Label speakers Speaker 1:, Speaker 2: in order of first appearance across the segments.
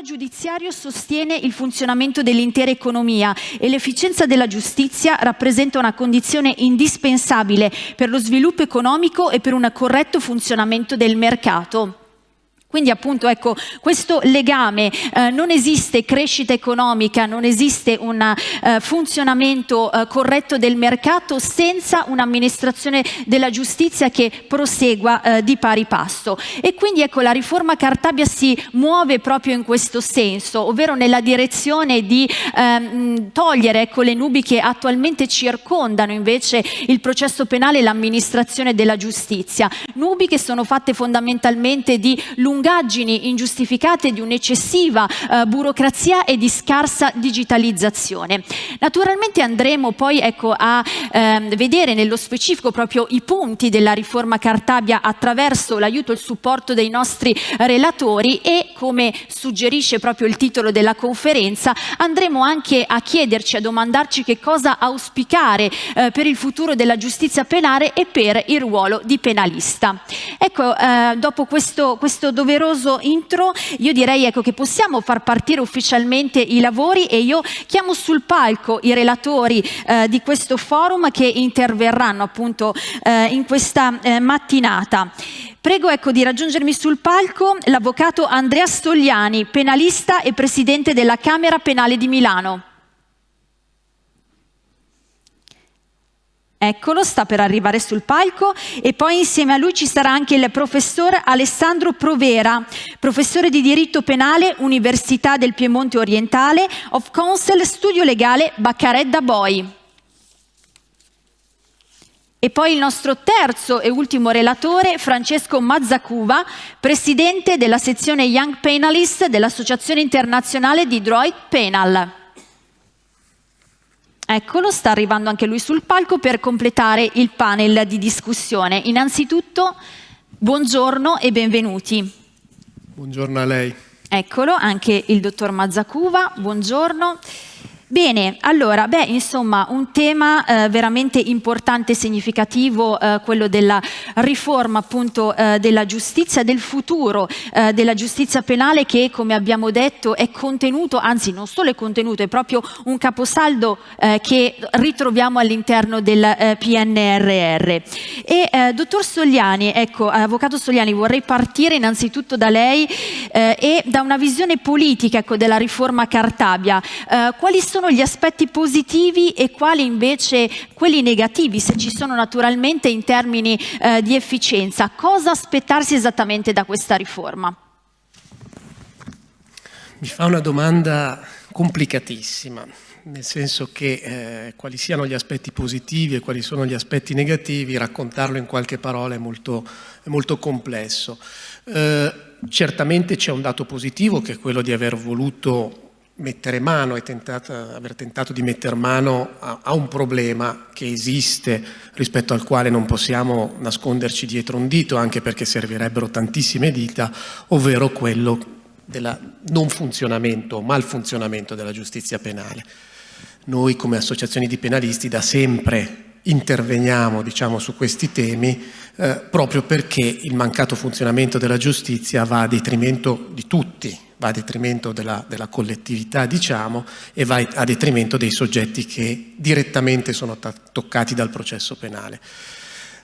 Speaker 1: sistema giudiziario sostiene il funzionamento dell'intera economia e l'efficienza della giustizia rappresenta una condizione indispensabile per lo sviluppo economico e per un corretto funzionamento del mercato. Quindi appunto ecco, questo legame, eh, non esiste crescita economica, non esiste un eh, funzionamento eh, corretto del mercato senza un'amministrazione della giustizia che prosegua eh, di pari passo. E quindi ecco, la riforma Cartabia si muove proprio in questo senso, ovvero nella direzione di ehm, togliere ecco, le nubi che attualmente circondano invece il processo penale e l'amministrazione della giustizia. Nubi che sono fatte fondamentalmente di lunghezza lungaggini ingiustificate di un'eccessiva eh, burocrazia e di scarsa digitalizzazione. Naturalmente andremo poi ecco, a eh, vedere nello specifico proprio i punti della riforma Cartabia attraverso l'aiuto e il supporto dei nostri relatori e come suggerisce proprio il titolo della conferenza andremo anche a chiederci, a domandarci che cosa auspicare eh, per il futuro della giustizia penale e per il ruolo di penalista. Ecco, eh, dopo questo, questo dovere doveroso intro, io direi ecco, che possiamo far partire ufficialmente i lavori e io chiamo sul palco i relatori eh, di questo forum che interverranno appunto eh, in questa eh, mattinata. Prego ecco, di raggiungermi sul palco l'avvocato Andrea Stogliani, penalista e presidente della Camera Penale di Milano. Eccolo, sta per arrivare sul palco e poi insieme a lui ci sarà anche il professor Alessandro Provera, professore di diritto penale, Università del Piemonte Orientale, of Counsel, studio legale Baccaredda Boi. E poi il nostro terzo e ultimo relatore, Francesco Mazzacuva, presidente della sezione Young Penalist dell'Associazione Internazionale di Droid Penal. Eccolo, sta arrivando anche lui sul palco per completare il panel di discussione. Innanzitutto, buongiorno e benvenuti.
Speaker 2: Buongiorno a lei.
Speaker 1: Eccolo, anche il dottor Mazzacuva, buongiorno. Bene, allora, beh, insomma, un tema eh, veramente importante e significativo, eh, quello della riforma appunto eh, della giustizia, del futuro eh, della giustizia penale che, come abbiamo detto, è contenuto, anzi non solo è contenuto, è proprio un caposaldo eh, che ritroviamo all'interno del eh, PNRR. E dottor Sogliani, ecco, avvocato Sogliani, vorrei partire innanzitutto da lei e da una visione politica ecco, della riforma Cartabia. quali sono sono gli aspetti positivi e quali invece quelli negativi, se ci sono naturalmente in termini eh, di efficienza. Cosa aspettarsi esattamente da questa riforma?
Speaker 2: Mi fa una domanda complicatissima, nel senso che eh, quali siano gli aspetti positivi e quali sono gli aspetti negativi, raccontarlo in qualche parola è molto, è molto complesso. Eh, certamente c'è un dato positivo che è quello di aver voluto mettere mano e tentato, aver tentato di mettere mano a, a, un problema che esiste rispetto al quale non possiamo nasconderci dietro un dito anche perché servirebbero tantissime dita, ovvero quello del non funzionamento o malfunzionamento della giustizia penale. Noi come associazioni di penalisti da sempre interveniamo diciamo, su questi temi eh, proprio perché il mancato funzionamento della giustizia va a detrimento di tutti, va a detrimento della, della collettività diciamo, e va a detrimento dei soggetti che direttamente sono toccati dal processo penale.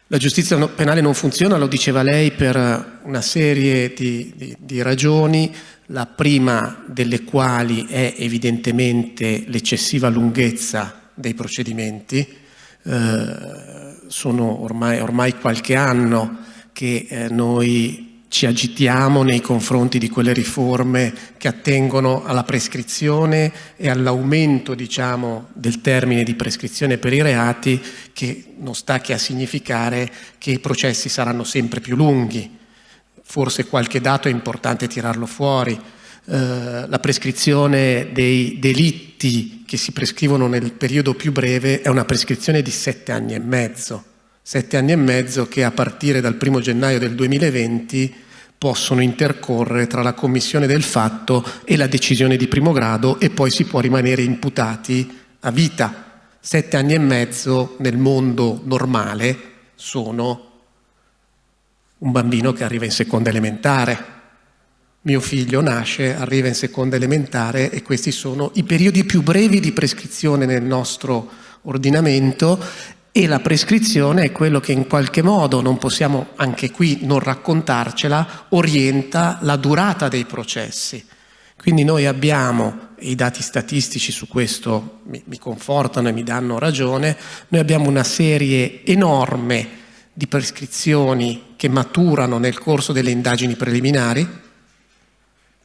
Speaker 2: La giustizia penale non funziona, lo diceva lei, per una serie di, di, di ragioni, la prima delle quali è evidentemente l'eccessiva lunghezza dei procedimenti, eh, sono ormai, ormai, qualche anno che eh, noi ci agitiamo nei confronti di quelle riforme che attengono alla prescrizione e all'aumento diciamo, del termine di prescrizione per i reati che non sta che a significare che i processi saranno sempre più lunghi. Forse qualche dato è importante tirarlo fuori. Eh, la prescrizione dei delitti che si prescrivono nel periodo più breve è una prescrizione di sette anni e mezzo sette anni e mezzo che a partire dal primo gennaio del 2020 possono intercorrere tra la commissione del fatto e la decisione di primo grado e poi si può rimanere imputati a vita. Sette anni e mezzo nel mondo normale sono un bambino che arriva in seconda elementare, mio figlio nasce, arriva in seconda elementare e questi sono i periodi più brevi di prescrizione nel nostro ordinamento e la prescrizione è quello che in qualche modo, non possiamo anche qui non raccontarcela, orienta la durata dei processi. Quindi noi abbiamo, e i dati statistici su questo mi, mi confortano e mi danno ragione, noi abbiamo una serie enorme di prescrizioni che maturano nel corso delle indagini preliminari,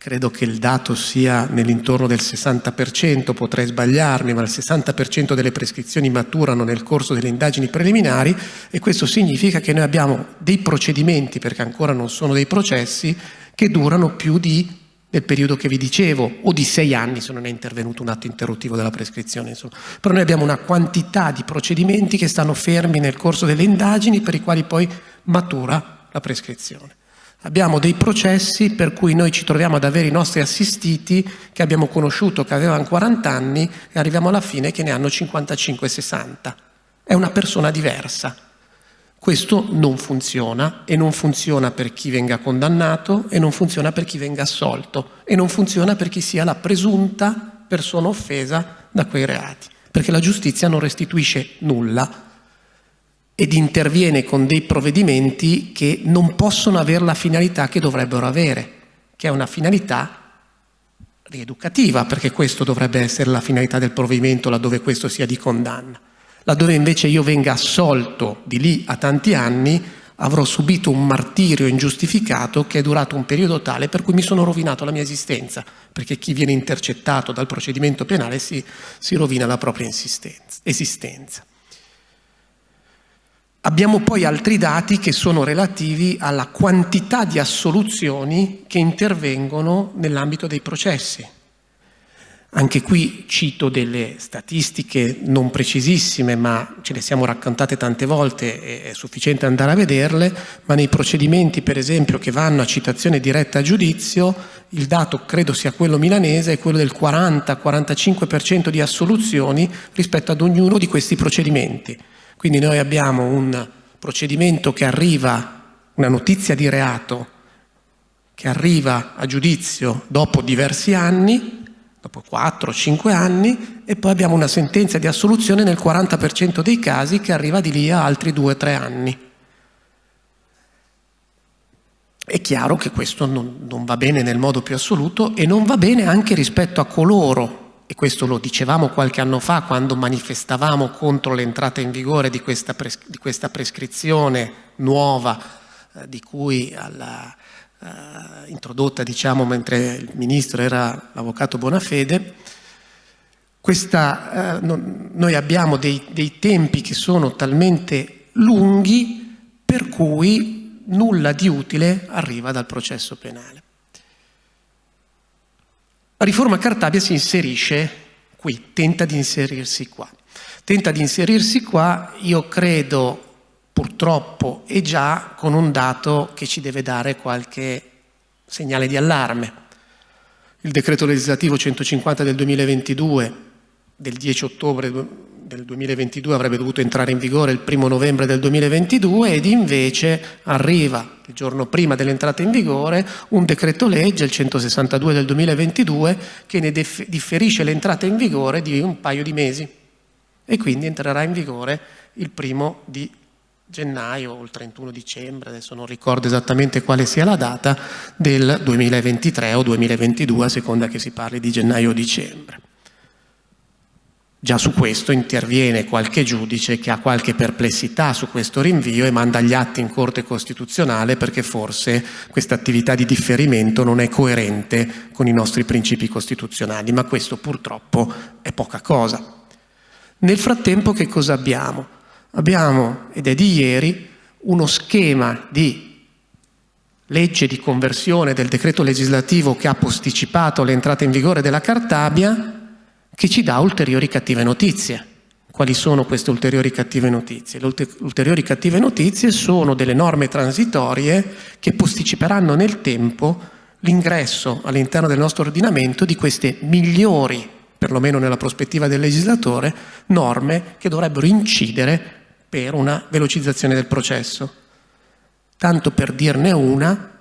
Speaker 2: credo che il dato sia nell'intorno del 60%, potrei sbagliarmi, ma il 60% delle prescrizioni maturano nel corso delle indagini preliminari e questo significa che noi abbiamo dei procedimenti, perché ancora non sono dei processi, che durano più di del periodo che vi dicevo, o di sei anni se non è intervenuto un atto interruttivo della prescrizione. Insomma. Però noi abbiamo una quantità di procedimenti che stanno fermi nel corso delle indagini per i quali poi matura la prescrizione. Abbiamo dei processi per cui noi ci troviamo ad avere i nostri assistiti che abbiamo conosciuto che avevano 40 anni e arriviamo alla fine che ne hanno 55-60. È una persona diversa. Questo non funziona e non funziona per chi venga condannato e non funziona per chi venga assolto e non funziona per chi sia la presunta persona offesa da quei reati, perché la giustizia non restituisce nulla ed interviene con dei provvedimenti che non possono avere la finalità che dovrebbero avere, che è una finalità rieducativa, perché questo dovrebbe essere la finalità del provvedimento laddove questo sia di condanna. Laddove invece io venga assolto di lì a tanti anni, avrò subito un martirio ingiustificato che è durato un periodo tale per cui mi sono rovinato la mia esistenza, perché chi viene intercettato dal procedimento penale si, si rovina la propria esistenza. Abbiamo poi altri dati che sono relativi alla quantità di assoluzioni che intervengono nell'ambito dei processi. Anche qui cito delle statistiche non precisissime, ma ce le siamo raccontate tante volte, è sufficiente andare a vederle, ma nei procedimenti per esempio che vanno a citazione diretta a giudizio, il dato credo sia quello milanese, è quello del 40-45% di assoluzioni rispetto ad ognuno di questi procedimenti. Quindi noi abbiamo un procedimento che arriva, una notizia di reato che arriva a giudizio dopo diversi anni, dopo 4-5 anni, e poi abbiamo una sentenza di assoluzione nel 40% dei casi che arriva di lì a altri 2-3 anni. È chiaro che questo non, non va bene nel modo più assoluto e non va bene anche rispetto a coloro e questo lo dicevamo qualche anno fa quando manifestavamo contro l'entrata in vigore di questa, di questa prescrizione nuova eh, di cui alla, eh, introdotta diciamo mentre il ministro era l'avvocato Bonafede, questa, eh, non, noi abbiamo dei, dei tempi che sono talmente lunghi per cui nulla di utile arriva dal processo penale. La riforma Cartabia si inserisce qui, tenta di inserirsi qua. Tenta di inserirsi qua, io credo, purtroppo, e già con un dato che ci deve dare qualche segnale di allarme. Il decreto legislativo 150 del 2022, del 10 ottobre del 2022 avrebbe dovuto entrare in vigore il primo novembre del 2022 ed invece arriva il giorno prima dell'entrata in vigore un decreto legge, il 162 del 2022, che ne differisce l'entrata in vigore di un paio di mesi e quindi entrerà in vigore il primo di gennaio o il 31 dicembre, adesso non ricordo esattamente quale sia la data, del 2023 o 2022 a seconda che si parli di gennaio o dicembre. Già su questo interviene qualche giudice che ha qualche perplessità su questo rinvio e manda gli atti in Corte Costituzionale perché forse questa attività di differimento non è coerente con i nostri principi costituzionali, ma questo purtroppo è poca cosa. Nel frattempo che cosa abbiamo? Abbiamo, ed è di ieri, uno schema di legge di conversione del decreto legislativo che ha posticipato l'entrata in vigore della Cartabia che ci dà ulteriori cattive notizie. Quali sono queste ulteriori cattive notizie? Le ulteriori cattive notizie sono delle norme transitorie che posticiperanno nel tempo l'ingresso all'interno del nostro ordinamento di queste migliori, perlomeno nella prospettiva del legislatore, norme che dovrebbero incidere per una velocizzazione del processo. Tanto per dirne una,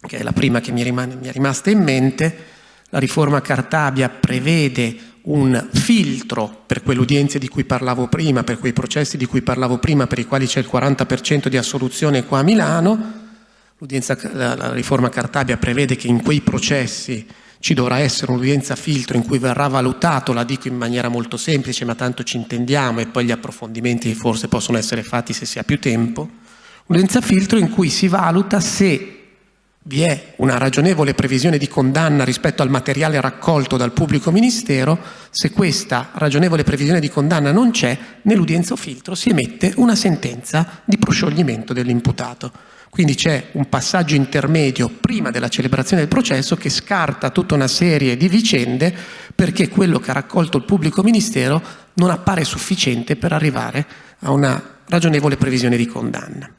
Speaker 2: che è la prima che mi, rimane, mi è rimasta in mente, la riforma Cartabia prevede un filtro per quelle udienze di cui parlavo prima, per quei processi di cui parlavo prima, per i quali c'è il 40% di assoluzione qua a Milano. La, la riforma Cartabia prevede che in quei processi ci dovrà essere un'udienza filtro in cui verrà valutato, la dico in maniera molto semplice, ma tanto ci intendiamo e poi gli approfondimenti forse possono essere fatti se si ha più tempo, un'udienza filtro in cui si valuta se vi è una ragionevole previsione di condanna rispetto al materiale raccolto dal pubblico ministero, se questa ragionevole previsione di condanna non c'è, nell'udienza filtro si emette una sentenza di proscioglimento dell'imputato. Quindi c'è un passaggio intermedio prima della celebrazione del processo che scarta tutta una serie di vicende perché quello che ha raccolto il pubblico ministero non appare sufficiente per arrivare a una ragionevole previsione di condanna.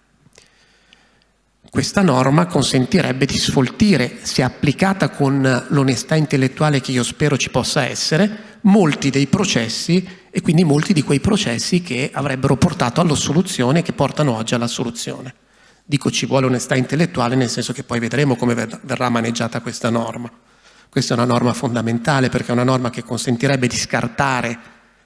Speaker 2: Questa norma consentirebbe di sfoltire, se applicata con l'onestà intellettuale che io spero ci possa essere, molti dei processi e quindi molti di quei processi che avrebbero portato all'assoluzione e che portano oggi all'assoluzione. Dico ci vuole onestà intellettuale nel senso che poi vedremo come verrà maneggiata questa norma. Questa è una norma fondamentale perché è una norma che consentirebbe di scartare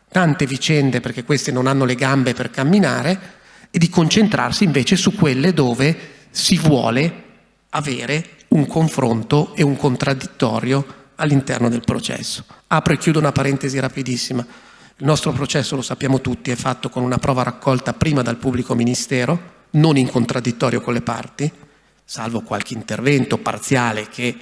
Speaker 2: tante vicende perché queste non hanno le gambe per camminare e di concentrarsi invece su quelle dove si vuole avere un confronto e un contraddittorio all'interno del processo. Apro e chiudo una parentesi rapidissima. Il nostro processo, lo sappiamo tutti, è fatto con una prova raccolta prima dal pubblico ministero, non in contraddittorio con le parti, salvo qualche intervento parziale che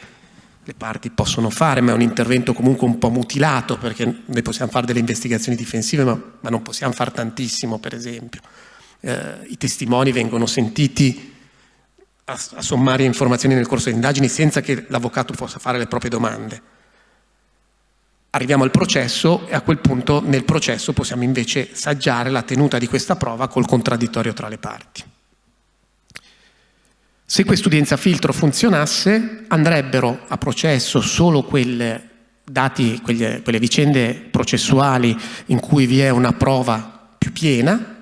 Speaker 2: le parti possono fare, ma è un intervento comunque un po' mutilato, perché noi possiamo fare delle investigazioni difensive, ma, ma non possiamo fare tantissimo, per esempio. Eh, I testimoni vengono sentiti a, a sommarie informazioni nel corso delle indagini senza che l'avvocato possa fare le proprie domande. Arriviamo al processo e a quel punto nel processo possiamo invece saggiare la tenuta di questa prova col contraddittorio tra le parti. Se quest'udienza filtro funzionasse andrebbero a processo solo quelle, dati, quelle, quelle vicende processuali in cui vi è una prova più piena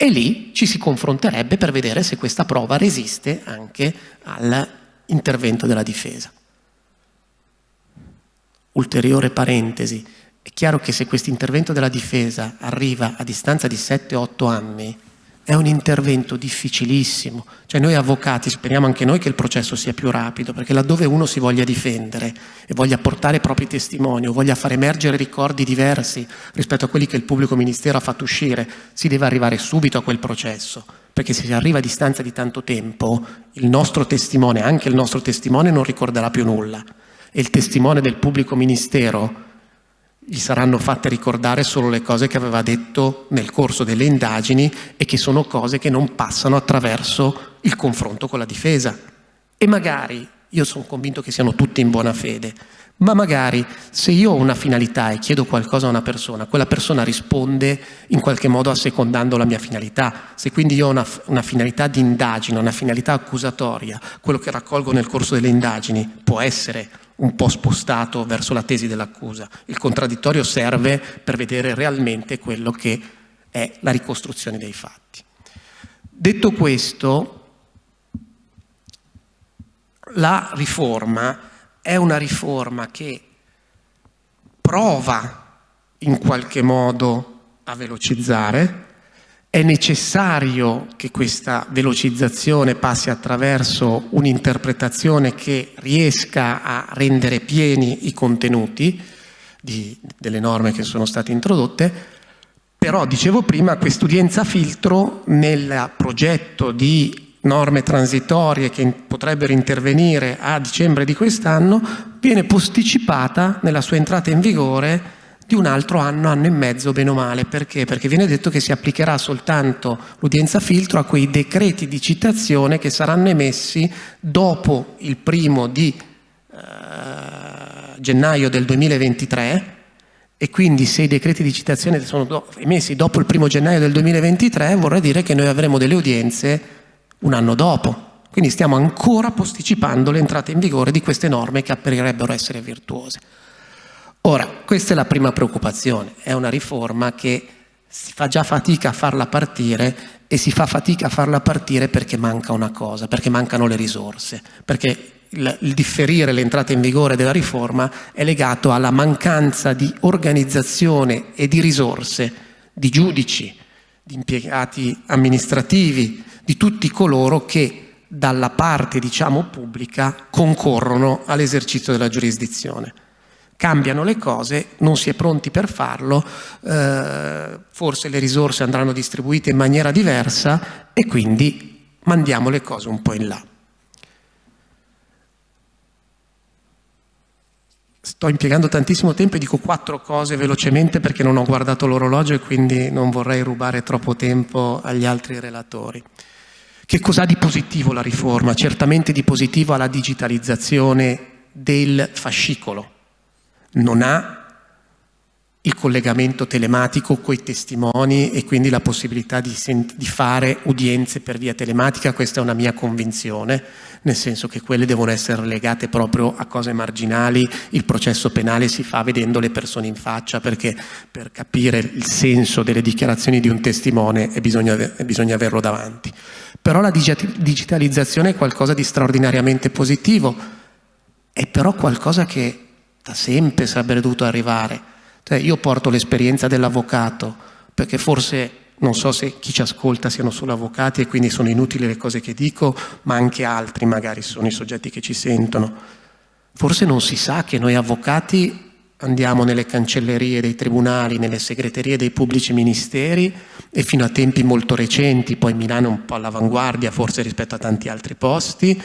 Speaker 2: e lì ci si confronterebbe per vedere se questa prova resiste anche all'intervento della difesa. Ulteriore parentesi, è chiaro che se questo intervento della difesa arriva a distanza di 7-8 anni, è un intervento difficilissimo, cioè noi avvocati speriamo anche noi che il processo sia più rapido, perché laddove uno si voglia difendere e voglia portare i propri testimoni o voglia far emergere ricordi diversi rispetto a quelli che il pubblico ministero ha fatto uscire, si deve arrivare subito a quel processo, perché se si arriva a distanza di tanto tempo, il nostro testimone, anche il nostro testimone non ricorderà più nulla. E il testimone del pubblico ministero gli saranno fatte ricordare solo le cose che aveva detto nel corso delle indagini e che sono cose che non passano attraverso il confronto con la difesa. E magari, io sono convinto che siano tutti in buona fede, ma magari se io ho una finalità e chiedo qualcosa a una persona, quella persona risponde in qualche modo assecondando la mia finalità. Se quindi io ho una, una finalità di indagine, una finalità accusatoria, quello che raccolgo nel corso delle indagini può essere un po' spostato verso la tesi dell'accusa. Il contraddittorio serve per vedere realmente quello che è la ricostruzione dei fatti. Detto questo, la riforma è una riforma che prova in qualche modo a velocizzare, è necessario che questa velocizzazione passi attraverso un'interpretazione che riesca a rendere pieni i contenuti di, delle norme che sono state introdotte, però dicevo prima quest'udienza filtro nel progetto di norme transitorie che potrebbero intervenire a dicembre di quest'anno viene posticipata nella sua entrata in vigore di un altro anno, anno e mezzo, bene o male. Perché? Perché viene detto che si applicherà soltanto l'udienza filtro a quei decreti di citazione che saranno emessi dopo il primo di eh, gennaio del 2023 e quindi se i decreti di citazione sono emessi dopo il primo gennaio del 2023 vorrà dire che noi avremo delle udienze un anno dopo. Quindi stiamo ancora posticipando l'entrata in vigore di queste norme che apparirebbero essere virtuose. Ora, questa è la prima preoccupazione, è una riforma che si fa già fatica a farla partire e si fa fatica a farla partire perché manca una cosa, perché mancano le risorse, perché il, il differire l'entrata in vigore della riforma è legato alla mancanza di organizzazione e di risorse di giudici, di impiegati amministrativi, di tutti coloro che dalla parte diciamo pubblica concorrono all'esercizio della giurisdizione. Cambiano le cose, non si è pronti per farlo, eh, forse le risorse andranno distribuite in maniera diversa e quindi mandiamo le cose un po' in là. Sto impiegando tantissimo tempo e dico quattro cose velocemente perché non ho guardato l'orologio e quindi non vorrei rubare troppo tempo agli altri relatori. Che cos'ha di positivo la riforma? Certamente di positivo ha la digitalizzazione del fascicolo. Non ha il collegamento telematico con i testimoni e quindi la possibilità di, di, fare udienze per via telematica, questa è una mia convinzione, nel senso che quelle devono essere legate proprio a cose marginali, il processo penale si fa vedendo le persone in faccia perché per capire il senso delle dichiarazioni di un testimone bisogna, bisogna averlo davanti. Però la digitalizzazione è qualcosa di straordinariamente positivo, è però qualcosa che da sempre sarebbe dovuto arrivare cioè io porto l'esperienza dell'avvocato, perché forse non so se chi ci ascolta siano solo avvocati e quindi sono inutili le cose che dico, ma anche altri magari sono i soggetti che ci sentono. Forse non si sa che noi avvocati andiamo nelle cancellerie dei tribunali, nelle segreterie dei pubblici ministeri e fino a tempi molto recenti, poi Milano è un po' all'avanguardia forse rispetto a tanti altri posti,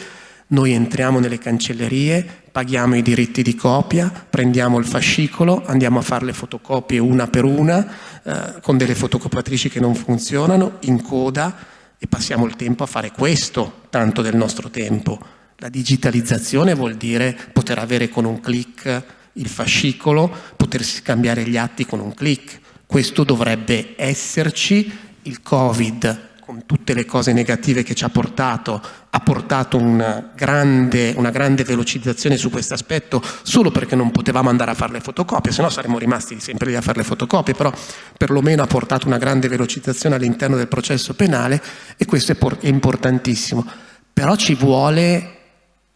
Speaker 2: noi entriamo nelle cancellerie, paghiamo i diritti di copia, prendiamo il fascicolo, andiamo a fare le fotocopie una per una, eh, con delle fotocopiatrici che non funzionano, in coda, e passiamo il tempo a fare questo, tanto del nostro tempo. La digitalizzazione vuol dire poter avere con un clic il fascicolo, potersi scambiare gli atti con un clic. Questo dovrebbe esserci, il Covid con tutte le cose negative che ci ha portato, ha portato una grande, una grande velocizzazione su questo aspetto solo perché non potevamo andare a fare le fotocopie, se no saremmo rimasti sempre lì a fare le fotocopie, però perlomeno ha portato una grande velocizzazione all'interno del processo penale e questo è, è importantissimo. Però ci vuole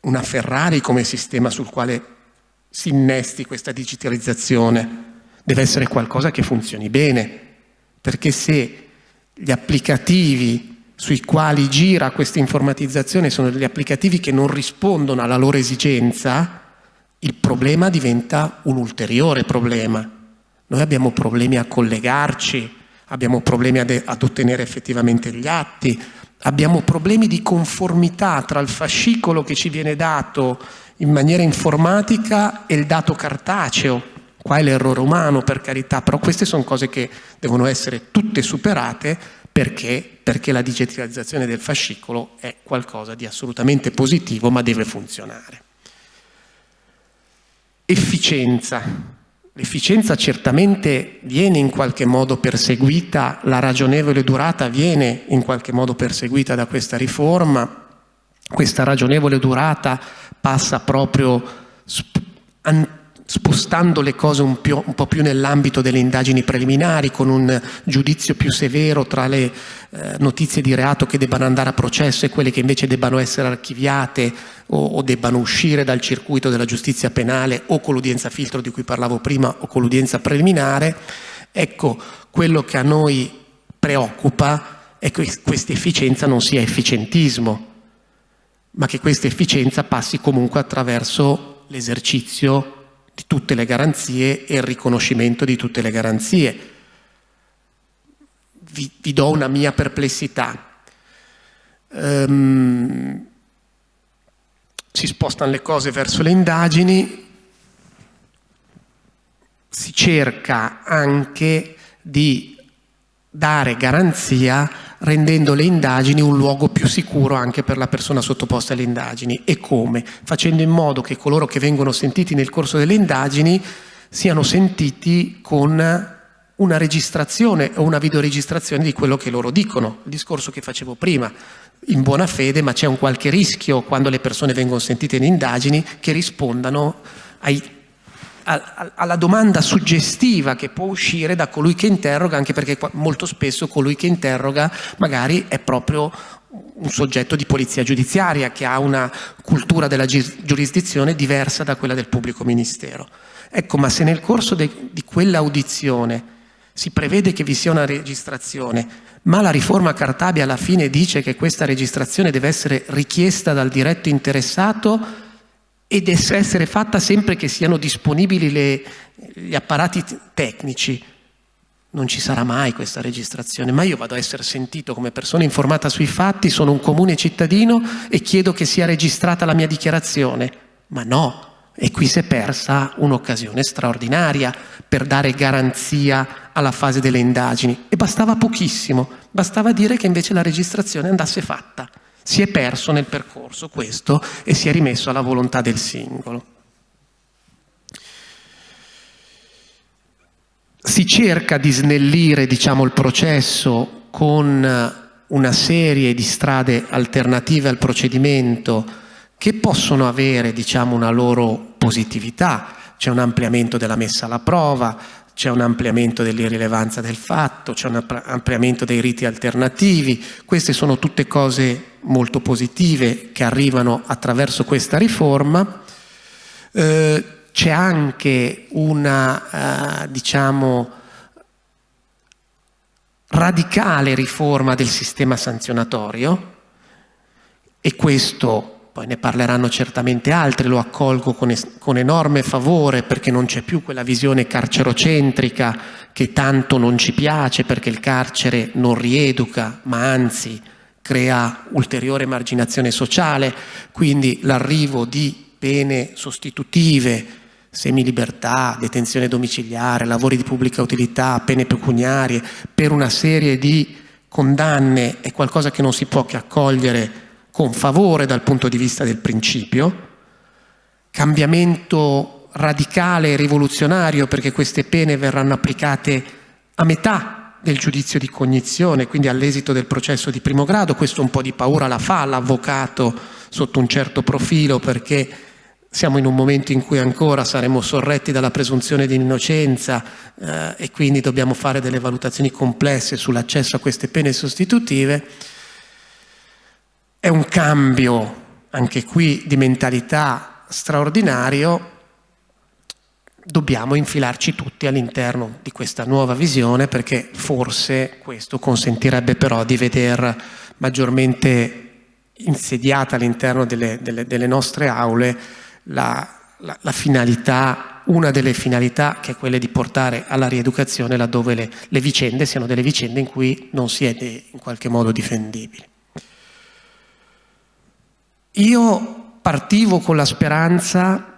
Speaker 2: una Ferrari come sistema sul quale si innesti questa digitalizzazione, deve essere qualcosa che funzioni bene, perché se gli applicativi sui quali gira questa informatizzazione sono degli applicativi che non rispondono alla loro esigenza, il problema diventa un ulteriore problema. Noi abbiamo problemi a collegarci, abbiamo problemi ad, ad ottenere effettivamente gli atti, abbiamo problemi di conformità tra il fascicolo che ci viene dato in maniera informatica e il dato cartaceo qua è l'errore umano per carità, però queste sono cose che devono essere tutte superate perché? perché la digitalizzazione del fascicolo è qualcosa di assolutamente positivo ma deve funzionare. Efficienza. L'efficienza certamente viene in qualche modo perseguita, la ragionevole durata viene in qualche modo perseguita da questa riforma, questa ragionevole durata passa proprio spostando le cose un, più, un po' più nell'ambito delle indagini preliminari, con un giudizio più severo tra le eh, notizie di reato che debbano andare a processo e quelle che invece debbano essere archiviate o, o debbano uscire dal circuito della giustizia penale o con l'udienza filtro di cui parlavo prima o con l'udienza preliminare. Ecco, quello che a noi preoccupa è che questa efficienza non sia efficientismo, ma che questa efficienza passi comunque attraverso l'esercizio di tutte le garanzie e il riconoscimento di tutte le garanzie. Vi, vi do una mia perplessità. Um, si spostano le cose verso le indagini, si cerca anche di dare garanzia rendendo le indagini un luogo più sicuro anche per la persona sottoposta alle indagini. E come? Facendo in modo che coloro che vengono sentiti nel corso delle indagini siano sentiti con una registrazione o una videoregistrazione di quello che loro dicono. Il discorso che facevo prima, in buona fede, ma c'è un qualche rischio quando le persone vengono sentite in indagini che rispondano ai alla domanda suggestiva che può uscire da colui che interroga, anche perché molto spesso colui che interroga magari è proprio un soggetto di polizia giudiziaria che ha una cultura della giurisdizione diversa da quella del pubblico ministero. Ecco, ma se nel corso di quell'audizione si prevede che vi sia una registrazione, ma la riforma Cartabia alla fine dice che questa registrazione deve essere richiesta dal diretto interessato e deve essere fatta sempre che siano disponibili le, gli apparati tecnici. Non ci sarà mai questa registrazione, ma io vado a essere sentito come persona informata sui fatti, sono un comune cittadino e chiedo che sia registrata la mia dichiarazione. Ma no, e qui si è persa un'occasione straordinaria per dare garanzia alla fase delle indagini. E bastava pochissimo, bastava dire che invece la registrazione andasse fatta. Si è perso nel percorso questo e si è rimesso alla volontà del singolo. Si cerca di snellire diciamo, il processo con una serie di strade alternative al procedimento che possono avere diciamo, una loro positività, c'è un ampliamento della messa alla prova, c'è un ampliamento dell'irrilevanza del fatto, c'è un ampliamento dei riti alternativi, queste sono tutte cose molto positive che arrivano attraverso questa riforma. Eh, c'è anche una, eh, diciamo, radicale riforma del sistema sanzionatorio e questo poi ne parleranno certamente altri, lo accolgo con, con enorme favore perché non c'è più quella visione carcerocentrica che tanto non ci piace perché il carcere non rieduca, ma anzi crea ulteriore marginazione sociale, quindi l'arrivo di pene sostitutive, semilibertà, detenzione domiciliare, lavori di pubblica utilità, pene pecuniarie, per una serie di condanne è qualcosa che non si può che accogliere con favore dal punto di vista del principio, cambiamento radicale e rivoluzionario perché queste pene verranno applicate a metà del giudizio di cognizione, quindi all'esito del processo di primo grado, questo un po' di paura la fa l'avvocato sotto un certo profilo perché siamo in un momento in cui ancora saremo sorretti dalla presunzione di innocenza eh, e quindi dobbiamo fare delle valutazioni complesse sull'accesso a queste pene sostitutive è un cambio, anche qui, di mentalità straordinario. Dobbiamo infilarci tutti all'interno di questa nuova visione perché forse questo consentirebbe però di vedere maggiormente insediata all'interno delle, delle, delle, nostre aule la, la, la, finalità, una delle finalità che è quella di portare alla rieducazione laddove le, le vicende siano delle vicende in cui non si è in qualche modo difendibili. Io partivo con la speranza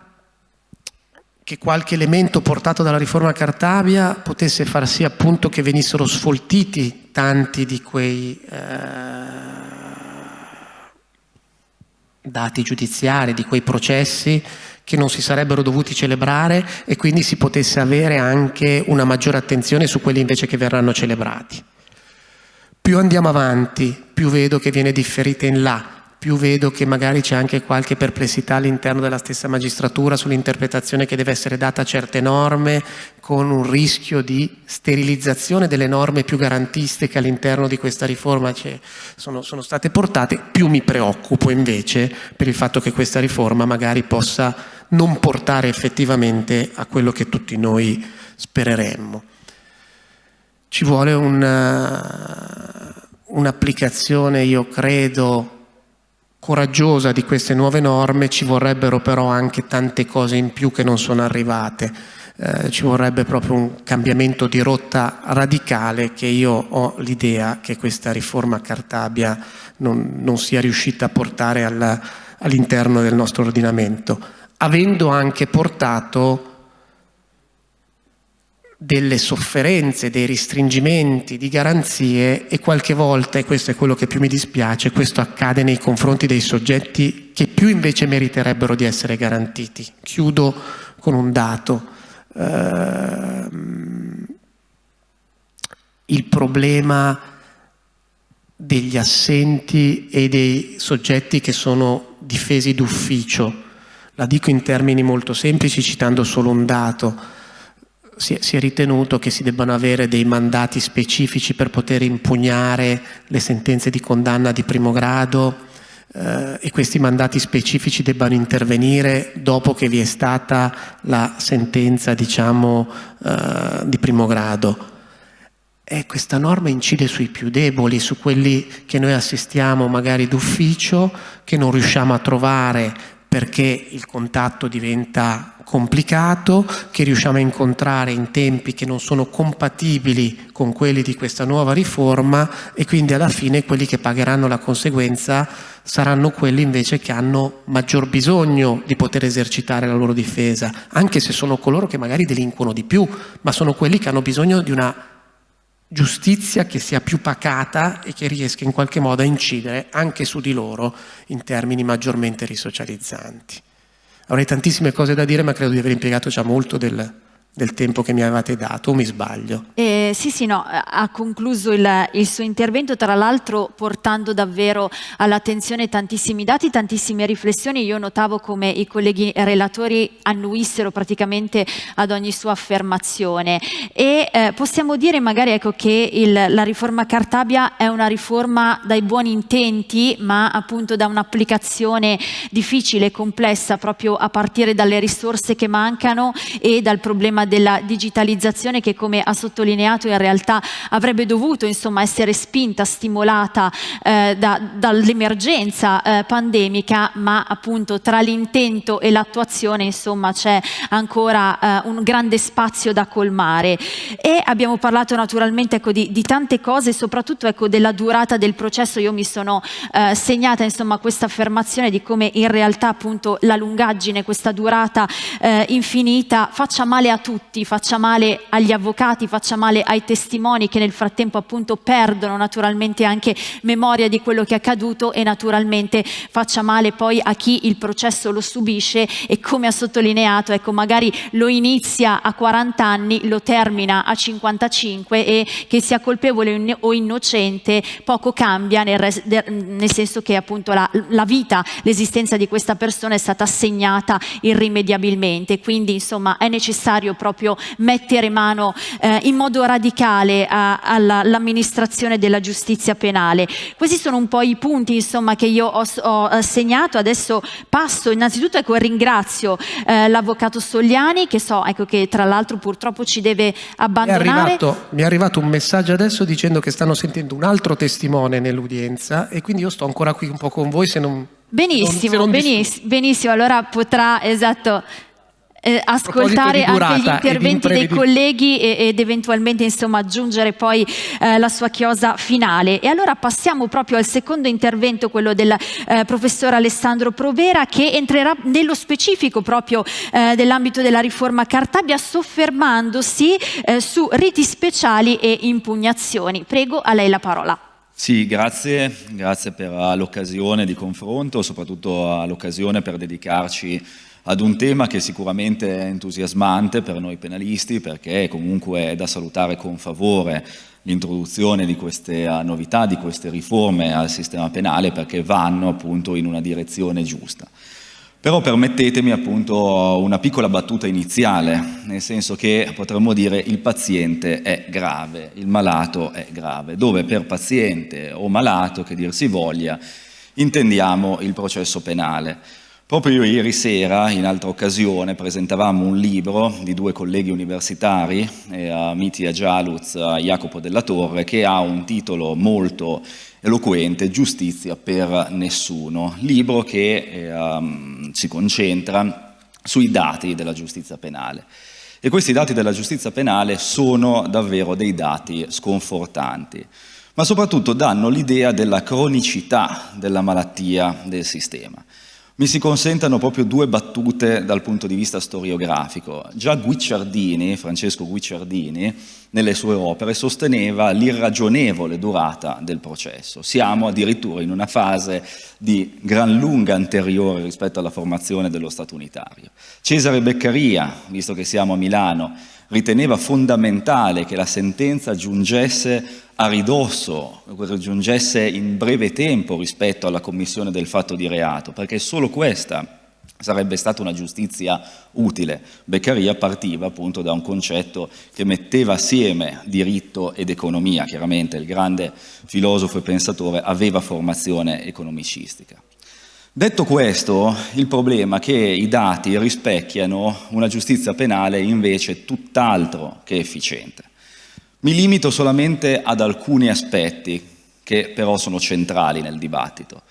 Speaker 2: che qualche elemento portato dalla riforma Cartabia potesse far sì appunto che venissero sfoltiti tanti di quei eh, dati giudiziari, di quei processi che non si sarebbero dovuti celebrare e quindi si potesse avere anche una maggiore attenzione su quelli invece che verranno celebrati. Più andiamo avanti, più vedo che viene differita in là, più vedo che magari c'è anche qualche perplessità all'interno della stessa magistratura sull'interpretazione che deve essere data a certe norme con un rischio di sterilizzazione delle norme più garantiste che all'interno di questa riforma sono, sono state portate, più mi preoccupo invece per il fatto che questa riforma magari possa non portare effettivamente a quello che tutti noi spereremmo. Ci vuole un'applicazione, io credo, coraggiosa di queste nuove norme ci vorrebbero però anche tante cose in più che non sono arrivate. Eh, ci vorrebbe proprio un cambiamento di rotta radicale che io ho l'idea che questa riforma Cartabia non, non sia riuscita a portare all'interno del nostro ordinamento, avendo anche portato delle sofferenze, dei restringimenti di garanzie e qualche volta, e questo è quello che più mi dispiace, questo accade nei confronti dei soggetti che più invece meriterebbero di essere garantiti. Chiudo con un dato. Uh, il problema degli assenti e dei soggetti che sono difesi d'ufficio. La dico in termini molto semplici citando solo un dato si è, si è, ritenuto che si debbano avere dei mandati specifici per poter impugnare le sentenze di condanna di primo grado eh, e questi mandati specifici debbano intervenire dopo che vi è stata la sentenza diciamo, eh, di primo grado. E questa norma incide sui più deboli, su quelli che noi assistiamo magari d'ufficio, che non riusciamo a trovare perché il contatto diventa complicato, che riusciamo a incontrare in tempi che non sono compatibili con quelli di questa nuova riforma e quindi alla fine quelli che pagheranno la conseguenza saranno quelli invece che hanno maggior bisogno di poter esercitare la loro difesa, anche se sono coloro che magari delinquono di più, ma sono quelli che hanno bisogno di una giustizia che sia più pacata e che riesca in qualche modo a incidere anche su di loro in termini maggiormente risocializzanti. Avrei tantissime cose da dire ma credo di aver impiegato già molto del, del tempo che mi avevate dato, o mi sbaglio?
Speaker 1: Eh, sì, sì, no, ha concluso il, il suo intervento, tra l'altro portando davvero all'attenzione tantissimi dati, tantissime riflessioni. Io notavo come i colleghi relatori annuissero praticamente ad ogni sua affermazione e eh, possiamo dire magari ecco, che il, la riforma Cartabia è una riforma dai buoni intenti, ma appunto da un'applicazione difficile e complessa proprio a partire dalle risorse che mancano e dal problema della digitalizzazione che come ha sottolineato in realtà avrebbe dovuto insomma, essere spinta, stimolata eh, da, dall'emergenza eh, pandemica, ma appunto tra l'intento e l'attuazione insomma c'è ancora eh, un grande spazio da colmare. E abbiamo parlato naturalmente ecco, di, di, tante cose, soprattutto ecco, della durata del processo. Io mi sono eh, segnata insomma questa affermazione di come in realtà appunto la lungaggine, questa durata eh, infinita faccia male a tutti tutti, faccia male agli avvocati, faccia male ai testimoni che nel frattempo appunto perdono naturalmente anche memoria di quello che è accaduto e naturalmente faccia male poi a chi il processo lo subisce e come ha sottolineato, ecco magari lo inizia a 40 anni, lo termina a 55 e che sia colpevole o innocente poco cambia nel, nel senso che appunto la, la vita, l'esistenza di questa persona è stata assegnata irrimediabilmente, quindi insomma è necessario proprio mettere mano eh, in modo radicale all'amministrazione della giustizia penale. Questi sono un po' i punti insomma, che io ho, ho segnato, adesso passo innanzitutto ecco, ringrazio eh, l'avvocato Sogliani che so ecco, che tra l'altro purtroppo ci deve abbandonare.
Speaker 2: Mi è, arrivato, mi è arrivato un messaggio adesso dicendo che stanno sentendo un altro testimone nell'udienza e quindi io sto ancora qui un po' con voi se non...
Speaker 1: Benissimo, non, non benissimo, benissimo, allora potrà, esatto, eh, ascoltare anche gli interventi dei colleghi ed eventualmente insomma, aggiungere poi eh, la sua chiosa finale. E allora passiamo proprio al secondo intervento, quello del eh, professor Alessandro Provera, che entrerà nello specifico proprio eh, dell'ambito della riforma Cartabia, soffermandosi eh, su riti speciali e impugnazioni. Prego, a lei la parola.
Speaker 3: Sì, grazie, grazie per l'occasione di confronto, soprattutto l'occasione per dedicarci ad un tema che sicuramente è entusiasmante per noi penalisti perché comunque è da salutare con favore l'introduzione di queste novità, di queste riforme al sistema penale perché vanno appunto in una direzione giusta. Però permettetemi appunto una piccola battuta iniziale, nel senso che potremmo dire il paziente è grave, il malato è grave, dove per paziente o malato, che dir si voglia, intendiamo il processo penale. Proprio ieri sera, in altra occasione, presentavamo un libro di due colleghi universitari, eh, Mitia Gialuz e Jacopo della Torre, che ha un titolo molto eloquente, Giustizia per nessuno, libro che eh, um, si concentra sui dati della giustizia penale. E questi dati della giustizia penale sono davvero dei dati sconfortanti, ma soprattutto danno l'idea della cronicità della malattia del sistema. Mi si consentano proprio due battute dal punto di vista storiografico. Già Guicciardini, Francesco Guicciardini, nelle sue opere sosteneva l'irragionevole durata del processo. Siamo addirittura in una fase di gran lunga anteriore rispetto alla formazione dello Stato unitario. Cesare Beccaria, visto che siamo a Milano, riteneva fondamentale che la sentenza giungesse a ridosso, giungesse in breve tempo rispetto alla commissione del fatto di reato, perché solo questa sarebbe stata una giustizia utile. Beccaria partiva appunto da un concetto che metteva assieme diritto ed economia, chiaramente il grande filosofo e pensatore aveva formazione economicistica. Detto questo, il problema è che i dati rispecchiano una giustizia penale invece tutt'altro che efficiente. Mi limito solamente ad alcuni aspetti che però sono centrali nel dibattito.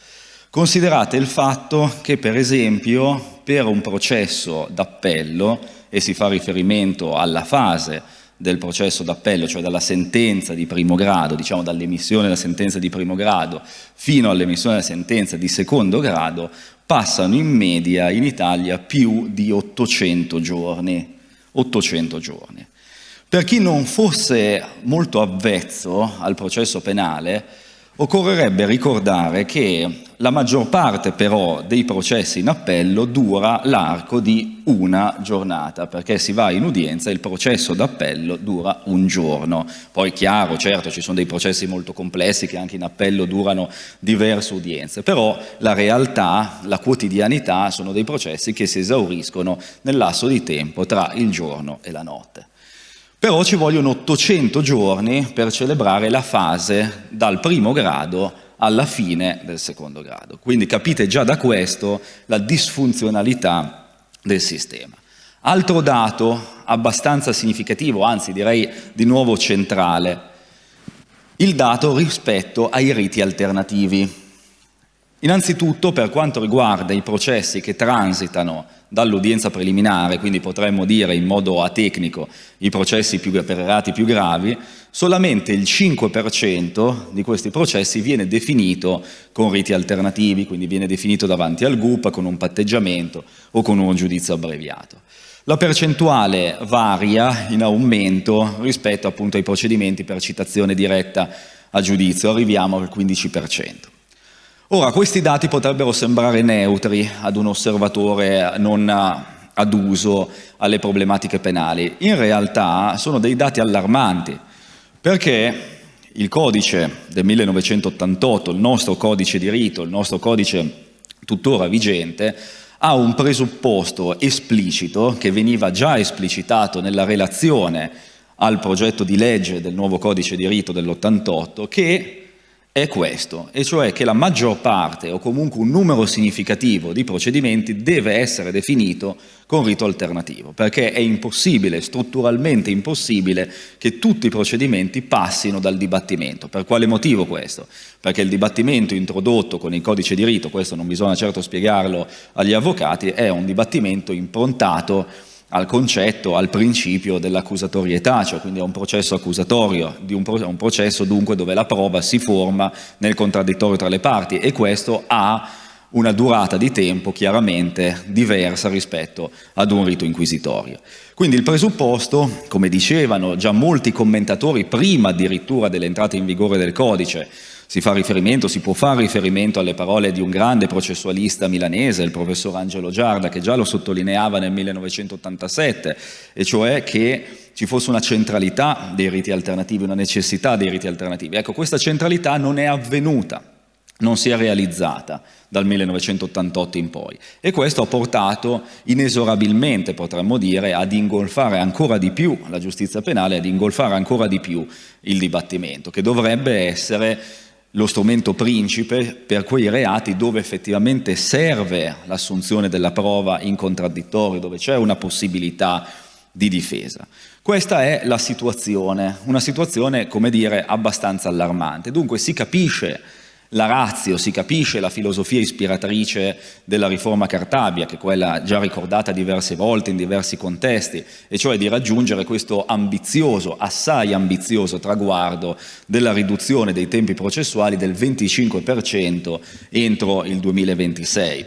Speaker 3: Considerate il fatto che, per esempio, per un processo d'appello, e si fa riferimento alla fase del processo d'appello, cioè dalla sentenza di primo grado, diciamo dall'emissione della sentenza di primo grado fino all'emissione della sentenza di secondo grado, passano in media in Italia più di 800 giorni. 800 giorni. Per chi non fosse molto avvezzo al processo penale, Occorrerebbe ricordare che la maggior parte però dei processi in appello dura l'arco di una giornata, perché si va in udienza e il processo d'appello dura un giorno. Poi chiaro, certo, ci sono dei processi molto complessi che anche in appello durano diverse udienze, però la realtà, la quotidianità sono dei processi che si esauriscono nel lasso di tempo tra il giorno e la notte. Però ci vogliono 800 giorni per celebrare la fase dal primo grado alla fine del secondo grado. Quindi capite già da questo la disfunzionalità del sistema. Altro dato abbastanza significativo, anzi direi di nuovo centrale, il dato rispetto ai riti alternativi. Innanzitutto per quanto riguarda i processi che transitano dall'udienza preliminare, quindi potremmo dire in modo atecnico i processi più, per reati più gravi, solamente il 5% di questi processi viene definito con riti alternativi, quindi viene definito davanti al GUP con un patteggiamento o con un giudizio abbreviato. La percentuale varia in aumento rispetto appunto ai procedimenti per citazione diretta a giudizio, arriviamo al 15%. Ora, questi dati potrebbero sembrare neutri ad un osservatore non aduso alle problematiche penali. In realtà sono dei dati allarmanti, perché il codice del 1988, il nostro codice di rito, il nostro codice tuttora vigente, ha un presupposto esplicito che veniva già esplicitato nella relazione al progetto di legge del nuovo codice di rito dell'88 che è questo, e cioè che la maggior parte o comunque un numero significativo di procedimenti deve essere definito con rito alternativo, perché è impossibile, strutturalmente impossibile, che tutti i procedimenti passino dal dibattimento. Per quale motivo questo? Perché il dibattimento introdotto con il codice di rito, questo non bisogna certo spiegarlo agli avvocati, è un dibattimento improntato al concetto, al principio dell'accusatorietà, cioè quindi a un processo accusatorio, un, un, processo dunque dove la prova si forma nel contraddittorio tra le parti e questo ha una durata di tempo chiaramente diversa rispetto ad un rito inquisitorio. Quindi il presupposto, come dicevano già molti commentatori prima addirittura dell'entrata in vigore del codice, si fa riferimento, si può fare riferimento alle parole di un grande processualista milanese, il professor Angelo Giarda, che già lo sottolineava nel 1987, e cioè che ci fosse una centralità dei riti alternativi, una necessità dei riti alternativi. Ecco, questa centralità non è avvenuta, non si è realizzata dal 1988 in poi e questo ha portato inesorabilmente, potremmo dire, ad ingolfare ancora di più la giustizia penale, ad ingolfare ancora di più il dibattimento, che dovrebbe essere lo strumento principe per quei reati dove effettivamente serve l'assunzione della prova in contraddittorio, dove c'è una possibilità di difesa. Questa è la situazione, una situazione, come dire, abbastanza allarmante. Dunque si capisce la razio, si capisce la filosofia ispiratrice della riforma Cartabia, che è quella già ricordata diverse volte in diversi contesti, e cioè di raggiungere questo ambizioso, assai ambizioso traguardo della riduzione dei tempi processuali del 25% entro il 2026.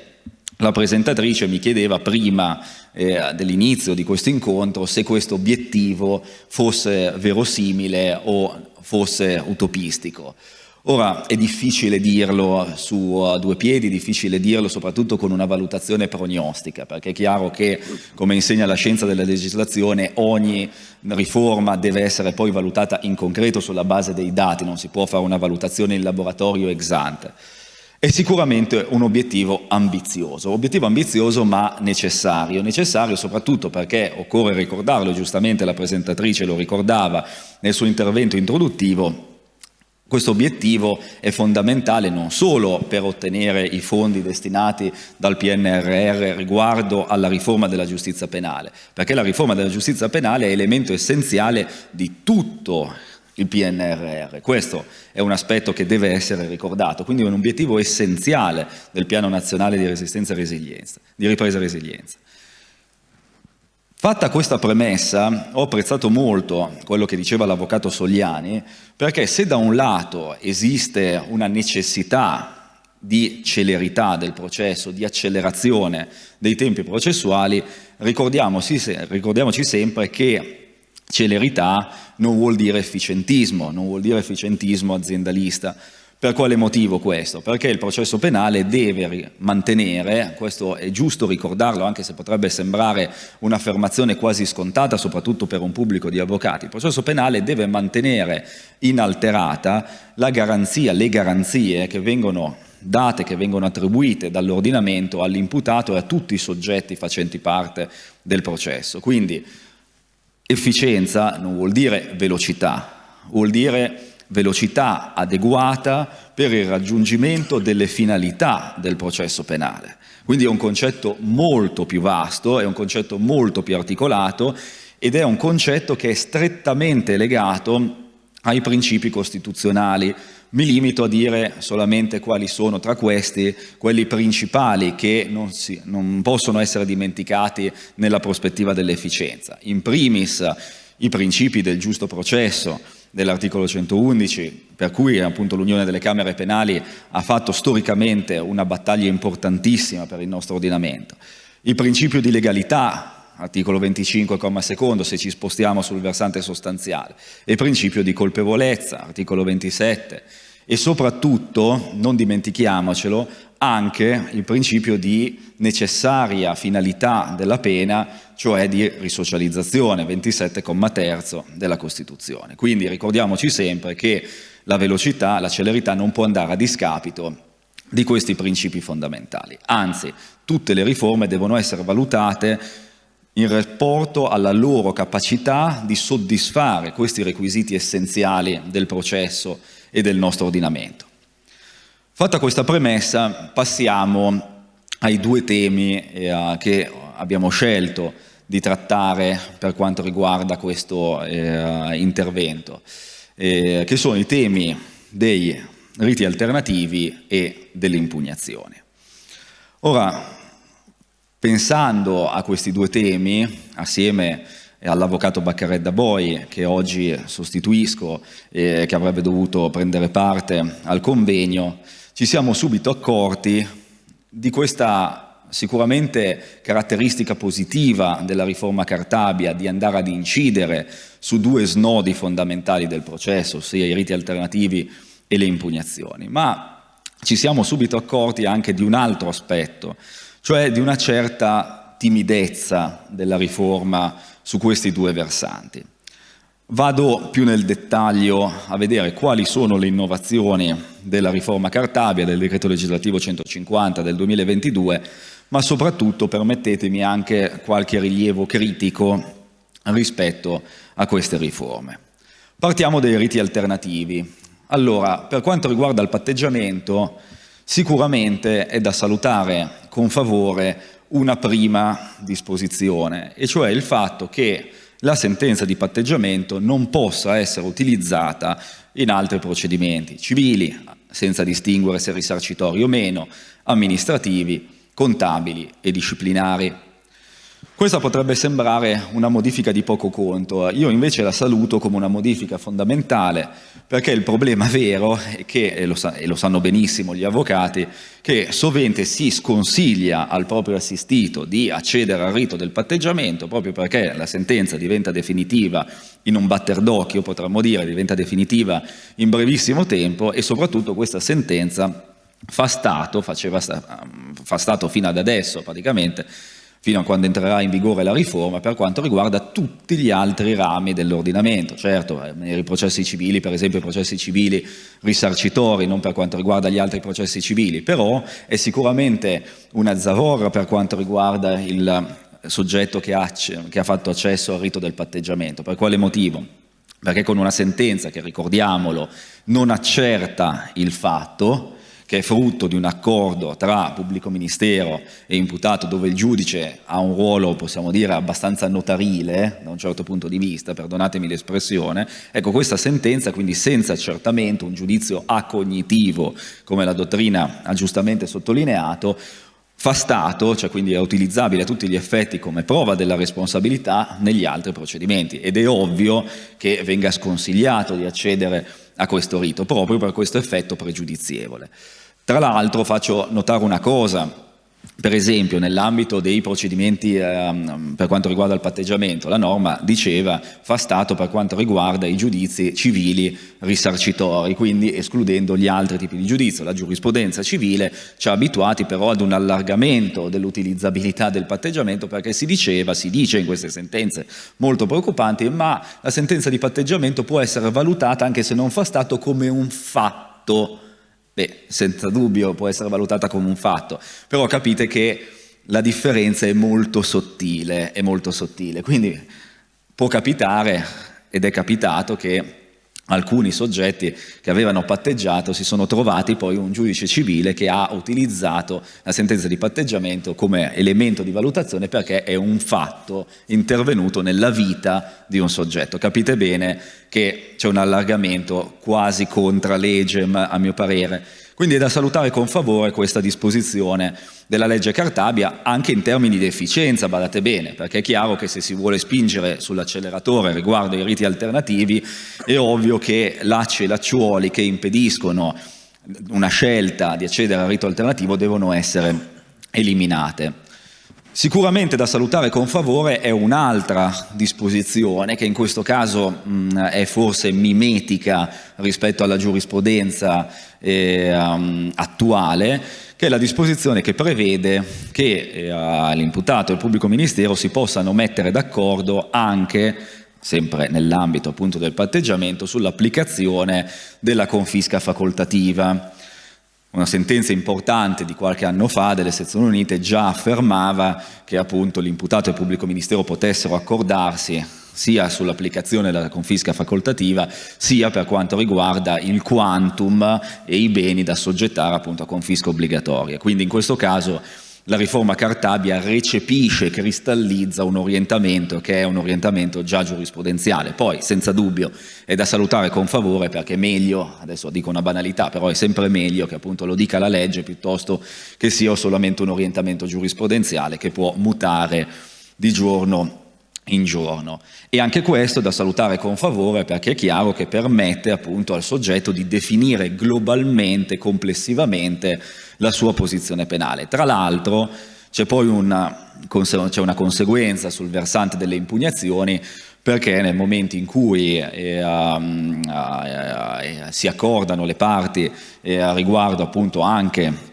Speaker 3: La presentatrice mi chiedeva prima eh, dell'inizio di questo incontro se questo obiettivo fosse verosimile o fosse utopistico. Ora è difficile dirlo su due piedi, è difficile dirlo soprattutto con una valutazione prognostica, perché è chiaro che, come insegna la scienza della legislazione, ogni riforma deve essere poi valutata in concreto sulla base dei dati, non si può fare una valutazione in laboratorio ex ante. È sicuramente un obiettivo ambizioso, obiettivo ambizioso ma necessario, necessario soprattutto perché occorre ricordarlo, giustamente la presentatrice lo ricordava nel suo intervento introduttivo, questo obiettivo è fondamentale non solo per ottenere i fondi destinati dal PNRR riguardo alla riforma della giustizia penale, perché la riforma della giustizia penale è elemento essenziale di tutto il PNRR. Questo è un aspetto che deve essere ricordato, quindi è un obiettivo essenziale del Piano Nazionale di di Ripresa e Resilienza. Fatta questa premessa, ho apprezzato molto quello che diceva l'avvocato Sogliani, perché se da un lato esiste una necessità di celerità del processo, di accelerazione dei tempi processuali, ricordiamoci, ricordiamoci sempre che Celerità non vuol dire efficientismo, non vuol dire efficientismo aziendalista. Per quale motivo questo? Perché il processo penale deve mantenere, questo è giusto ricordarlo anche se potrebbe sembrare un'affermazione quasi scontata soprattutto per un pubblico di avvocati, il processo penale deve mantenere inalterata la garanzia, le garanzie che vengono date, che vengono attribuite dall'ordinamento all'imputato e a tutti i soggetti facenti parte del processo. Quindi Efficienza non vuol dire velocità, vuol dire velocità adeguata per il raggiungimento delle finalità del processo penale. Quindi è un concetto molto più vasto, è un concetto molto più articolato ed è un concetto che è strettamente legato ai principi costituzionali. Mi limito a dire solamente quali sono tra questi quelli principali che non, si, non possono essere dimenticati nella prospettiva dell'efficienza. In primis i principi del giusto processo dell'articolo 111, per cui l'Unione delle Camere Penali ha fatto storicamente una battaglia importantissima per il nostro ordinamento. Il principio di legalità articolo 25, comma secondo, se ci spostiamo sul versante sostanziale, e il principio di colpevolezza, articolo 27, e soprattutto, non dimentichiamocelo, anche il principio di necessaria finalità della pena, cioè di risocializzazione, 27, comma terzo della Costituzione. Quindi ricordiamoci sempre che la velocità, la celerità non può andare a discapito di questi principi fondamentali. Anzi, tutte le riforme devono essere valutate in rapporto alla loro capacità di soddisfare questi requisiti essenziali del processo e del nostro ordinamento. Fatta questa premessa passiamo ai due temi eh, che abbiamo scelto di trattare per quanto riguarda questo eh, intervento, eh, che sono i temi dei riti alternativi e delle impugnazioni. Ora, Pensando a questi due temi, assieme all'avvocato Baccaredda Boi, che oggi sostituisco e che avrebbe dovuto prendere parte al convegno, ci siamo subito accorti di questa sicuramente caratteristica positiva della riforma Cartabia di andare ad incidere su due snodi fondamentali del processo, ossia i riti alternativi e le impugnazioni, ma ci siamo subito accorti anche di un altro aspetto, cioè di una certa timidezza della riforma su questi due versanti. Vado più nel dettaglio a vedere quali sono le innovazioni della riforma Cartabia, del decreto legislativo 150 del 2022, ma soprattutto permettetemi anche qualche rilievo critico rispetto a queste riforme. Partiamo dai riti alternativi. Allora, per quanto riguarda il patteggiamento, Sicuramente è da salutare con favore una prima disposizione, e cioè il fatto che la sentenza di patteggiamento non possa essere utilizzata in altri procedimenti civili, senza distinguere se risarcitori o meno, amministrativi, contabili e disciplinari. Questa potrebbe sembrare una modifica di poco conto, io invece la saluto come una modifica fondamentale perché il problema vero è che, e lo, sa, e lo sanno benissimo gli avvocati, che sovente si sconsiglia al proprio assistito di accedere al rito del patteggiamento proprio perché la sentenza diventa definitiva in un batter d'occhio, potremmo dire, diventa definitiva in brevissimo tempo e soprattutto questa sentenza fa stato, faceva, fa stato fino ad adesso praticamente, fino a quando entrerà in vigore la riforma per quanto riguarda tutti gli altri rami dell'ordinamento. Certo, eh, i processi civili, per esempio i processi civili risarcitori, non per quanto riguarda gli altri processi civili, però è sicuramente una zavorra per quanto riguarda il soggetto che ha, che ha fatto accesso al rito del patteggiamento. Per quale motivo? Perché con una sentenza che, ricordiamolo, non accerta il fatto, che è frutto di un accordo tra pubblico ministero e imputato dove il giudice ha un ruolo, possiamo dire, abbastanza notarile da un certo punto di vista, perdonatemi l'espressione, ecco questa sentenza quindi senza accertamento, un giudizio acognitivo come la dottrina ha giustamente sottolineato, fa stato, cioè quindi è utilizzabile a tutti gli effetti come prova della responsabilità negli altri procedimenti ed è ovvio che venga sconsigliato di accedere a questo rito proprio per questo effetto pregiudizievole. Tra l'altro faccio notare una cosa, per esempio nell'ambito dei procedimenti eh, per quanto riguarda il patteggiamento, la norma diceva fa stato per quanto riguarda i giudizi civili risarcitori, quindi escludendo gli altri tipi di giudizio. La giurisprudenza civile ci ha abituati però ad un allargamento dell'utilizzabilità del patteggiamento perché si diceva, si dice in queste sentenze molto preoccupanti, ma la sentenza di patteggiamento può essere valutata anche se non fa stato come un fatto Beh, senza dubbio può essere valutata come un fatto, però capite che la differenza è molto sottile, è molto sottile. Quindi può capitare, ed è capitato, che alcuni soggetti che avevano patteggiato si sono trovati poi un giudice civile che ha utilizzato la sentenza di patteggiamento come elemento di valutazione perché è un fatto intervenuto nella vita di un soggetto. Capite bene che c'è un allargamento quasi contra legem a mio parere quindi è da salutare con favore questa disposizione della legge Cartabia anche in termini di efficienza, badate bene, perché è chiaro che se si vuole spingere sull'acceleratore riguardo ai riti alternativi è ovvio che lacci e lacciuoli che impediscono una scelta di accedere al rito alternativo devono essere eliminate. Sicuramente da salutare con favore è un'altra disposizione che in questo caso mh, è forse mimetica rispetto alla giurisprudenza eh, um, attuale, che è la disposizione che prevede che eh, l'imputato e il pubblico ministero si possano mettere d'accordo anche sempre nell'ambito appunto del patteggiamento, sull'applicazione della confisca facoltativa. Una sentenza importante di qualche anno fa delle sezioni unite già affermava che appunto l'imputato e il pubblico ministero potessero accordarsi sia sull'applicazione della confisca facoltativa sia per quanto riguarda il quantum e i beni da soggettare appunto a confisca obbligatoria. Quindi in questo caso la riforma Cartabia recepisce, cristallizza un orientamento che è un orientamento già giurisprudenziale. Poi, senza dubbio, è da salutare con favore perché è meglio, adesso dico una banalità, però è sempre meglio che appunto lo dica la legge piuttosto che sia solamente un orientamento giurisprudenziale che può mutare di giorno in giorno. E anche questo è da salutare con favore perché è chiaro che permette appunto al soggetto di definire globalmente, complessivamente, la sua posizione penale. Tra l'altro c'è poi una, una, conseguenza sul versante delle impugnazioni perché nel momento in cui eh, um, eh, si accordano le parti eh, riguardo appunto anche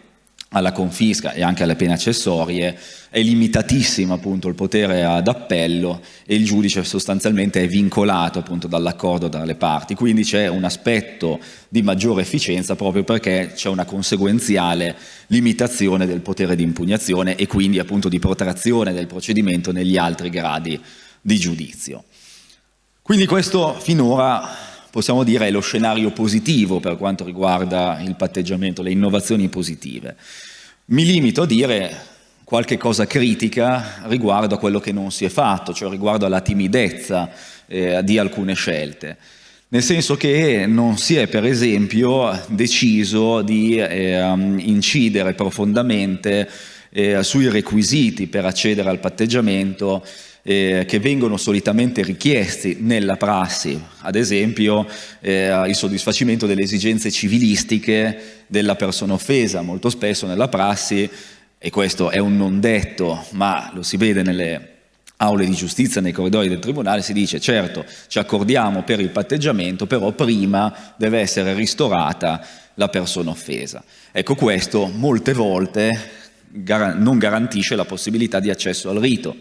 Speaker 3: alla confisca e anche alle pene accessorie, è limitatissimo appunto il potere ad appello e il giudice sostanzialmente è vincolato appunto dall'accordo tra le parti, quindi c'è un aspetto di maggiore efficienza proprio perché c'è una conseguenziale limitazione del potere di impugnazione e quindi appunto di protrazione del procedimento negli altri gradi di giudizio. Quindi questo finora possiamo dire è lo scenario positivo per quanto riguarda il patteggiamento, le innovazioni positive. Mi limito a dire qualche cosa critica riguardo a quello che non si è fatto, cioè riguardo alla timidezza eh, di alcune scelte. Nel senso che non si è per esempio deciso di eh, incidere profondamente eh, sui requisiti per accedere al patteggiamento eh, che vengono solitamente richiesti nella prassi, ad esempio eh, il soddisfacimento delle esigenze civilistiche della persona offesa, molto spesso nella prassi, e questo è un non detto, ma lo si vede nelle aule di giustizia, nei corridoi del tribunale, si dice certo ci accordiamo per il patteggiamento, però prima deve essere ristorata la persona offesa. Ecco questo molte volte non garantisce la possibilità di accesso al rito,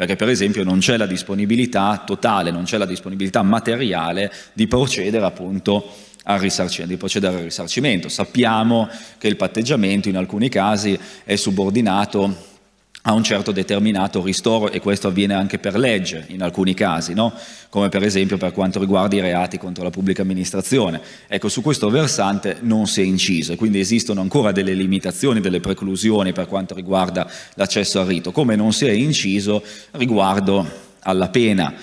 Speaker 3: perché per esempio non c'è la disponibilità totale, non c'è la disponibilità materiale di procedere appunto al risarcimento, di procedere al risarcimento. Sappiamo che il patteggiamento in alcuni casi è subordinato a un certo determinato ristoro e questo avviene anche per legge in alcuni casi, no? come per esempio per quanto riguarda i reati contro la pubblica amministrazione. Ecco, su questo versante non si è inciso e quindi esistono ancora delle limitazioni, delle preclusioni per quanto riguarda l'accesso al rito, come non si è inciso riguardo alla pena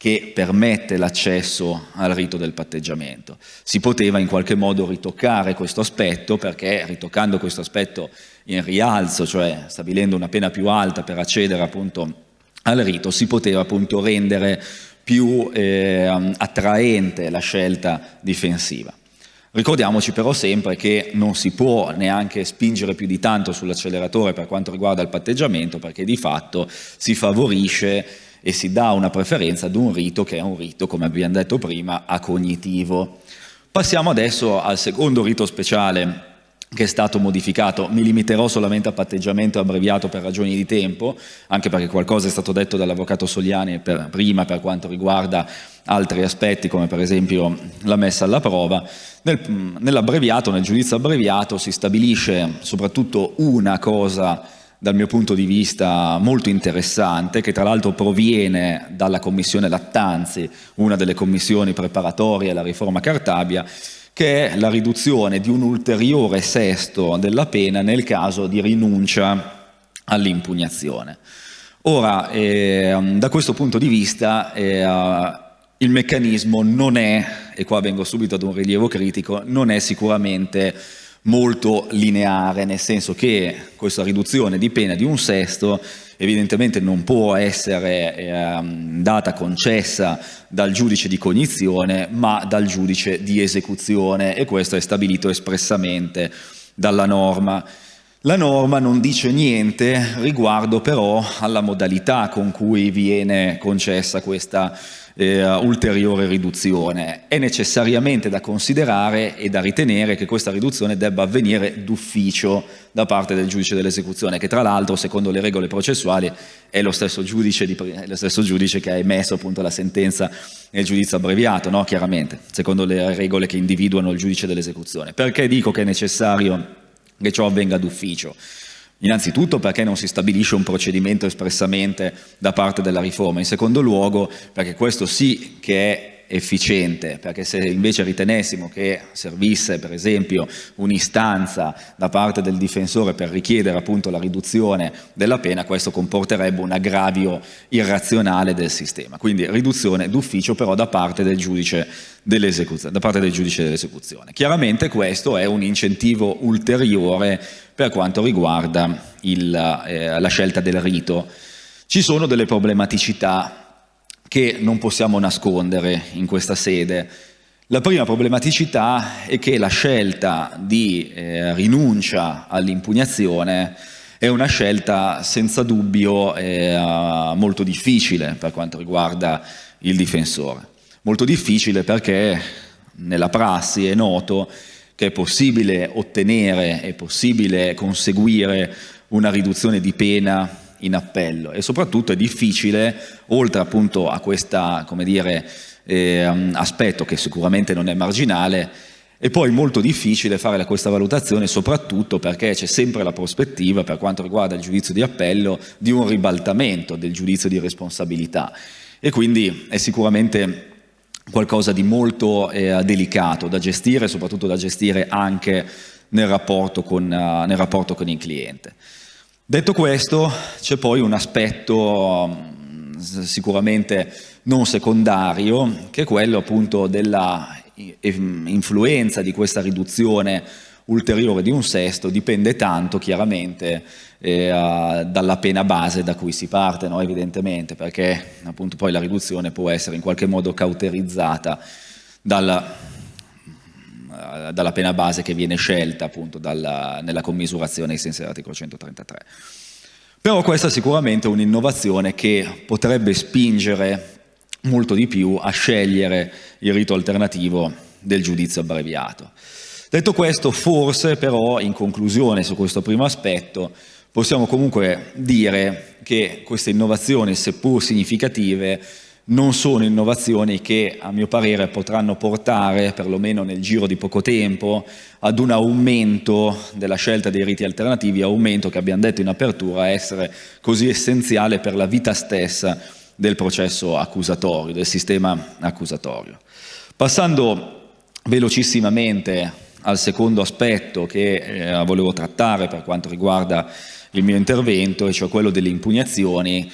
Speaker 3: che permette l'accesso al rito del patteggiamento. Si poteva in qualche modo ritoccare questo aspetto perché ritoccando questo aspetto in rialzo, cioè stabilendo una pena più alta per accedere appunto al rito, si poteva appunto rendere più eh, attraente la scelta difensiva. Ricordiamoci però sempre che non si può neanche spingere più di tanto sull'acceleratore per quanto riguarda il patteggiamento perché di fatto si favorisce e si dà una preferenza ad un rito che è un rito, come abbiamo detto prima, a cognitivo. Passiamo adesso al secondo rito speciale che è stato modificato. Mi limiterò solamente a patteggiamento abbreviato per ragioni di tempo, anche perché qualcosa è stato detto dall'avvocato Soliani per, prima per quanto riguarda altri aspetti, come per esempio la messa alla prova. Nel, nell'abbreviato, nel giudizio abbreviato, si stabilisce soprattutto una cosa dal mio punto di vista molto interessante, che tra l'altro proviene dalla Commissione Lattanzi, una delle commissioni preparatorie alla riforma Cartabia, che è la riduzione di un ulteriore sesto della pena nel caso di rinuncia all'impugnazione. Ora, eh, da questo punto di vista, eh, il meccanismo non è, e qua vengo subito ad un rilievo critico, non è sicuramente molto lineare, nel senso che questa riduzione di pena di un sesto evidentemente non può essere eh, data concessa dal giudice di cognizione ma dal giudice di esecuzione e questo è stabilito espressamente dalla norma. La norma non dice niente riguardo però alla modalità con cui viene concessa questa eh, ulteriore riduzione. È necessariamente da considerare e da ritenere che questa riduzione debba avvenire d'ufficio da parte del giudice dell'esecuzione, che tra l'altro, secondo le regole processuali, è lo stesso giudice, di, lo stesso giudice che ha emesso appunto la sentenza nel giudizio abbreviato, no? chiaramente, secondo le regole che individuano il giudice dell'esecuzione. Perché dico che è necessario che ciò avvenga d'ufficio? Innanzitutto perché non si stabilisce un procedimento espressamente da parte della riforma, in secondo luogo perché questo sì che è efficiente, perché se invece ritenessimo che servisse per esempio un'istanza da parte del difensore per richiedere appunto la riduzione della pena, questo comporterebbe un aggravio irrazionale del sistema. Quindi riduzione d'ufficio però da parte del giudice dell'esecuzione. Chiaramente questo è un incentivo ulteriore per quanto riguarda il, eh, la scelta del rito. Ci sono delle problematicità che non possiamo nascondere in questa sede. La prima problematicità è che la scelta di eh, rinuncia all'impugnazione è una scelta senza dubbio eh, molto difficile per quanto riguarda il difensore. Molto difficile perché nella prassi è noto che è possibile ottenere, è possibile conseguire una riduzione di pena in appello e soprattutto è difficile, oltre appunto a questo eh, aspetto che sicuramente non è marginale, è poi molto difficile fare questa valutazione soprattutto perché c'è sempre la prospettiva per quanto riguarda il giudizio di appello di un ribaltamento del giudizio di responsabilità e quindi è sicuramente qualcosa di molto eh, delicato da gestire, soprattutto da gestire anche nel rapporto con, uh, nel rapporto con il cliente. Detto questo, c'è poi un aspetto um, sicuramente non secondario, che è quello appunto della influenza di questa riduzione ulteriore di un sesto, dipende tanto chiaramente eh, dalla pena base da cui si parte, no? evidentemente, perché appunto poi la riduzione può essere in qualche modo cauterizzata dalla, eh, dalla pena base che viene scelta appunto dalla, nella commisurazione ai sensi dell'articolo 133. Però questa è sicuramente un'innovazione che potrebbe spingere molto di più a scegliere il rito alternativo del giudizio abbreviato. Detto questo, forse però, in conclusione su questo primo aspetto, possiamo comunque dire che queste innovazioni, seppur significative, non sono innovazioni che a mio parere potranno portare, perlomeno nel giro di poco tempo, ad un aumento della scelta dei riti alternativi, aumento che abbiamo detto in apertura essere così essenziale per la vita stessa del processo accusatorio, del sistema accusatorio. Passando velocissimamente al secondo aspetto che eh, volevo trattare per quanto riguarda il mio intervento, e cioè quello delle impugnazioni,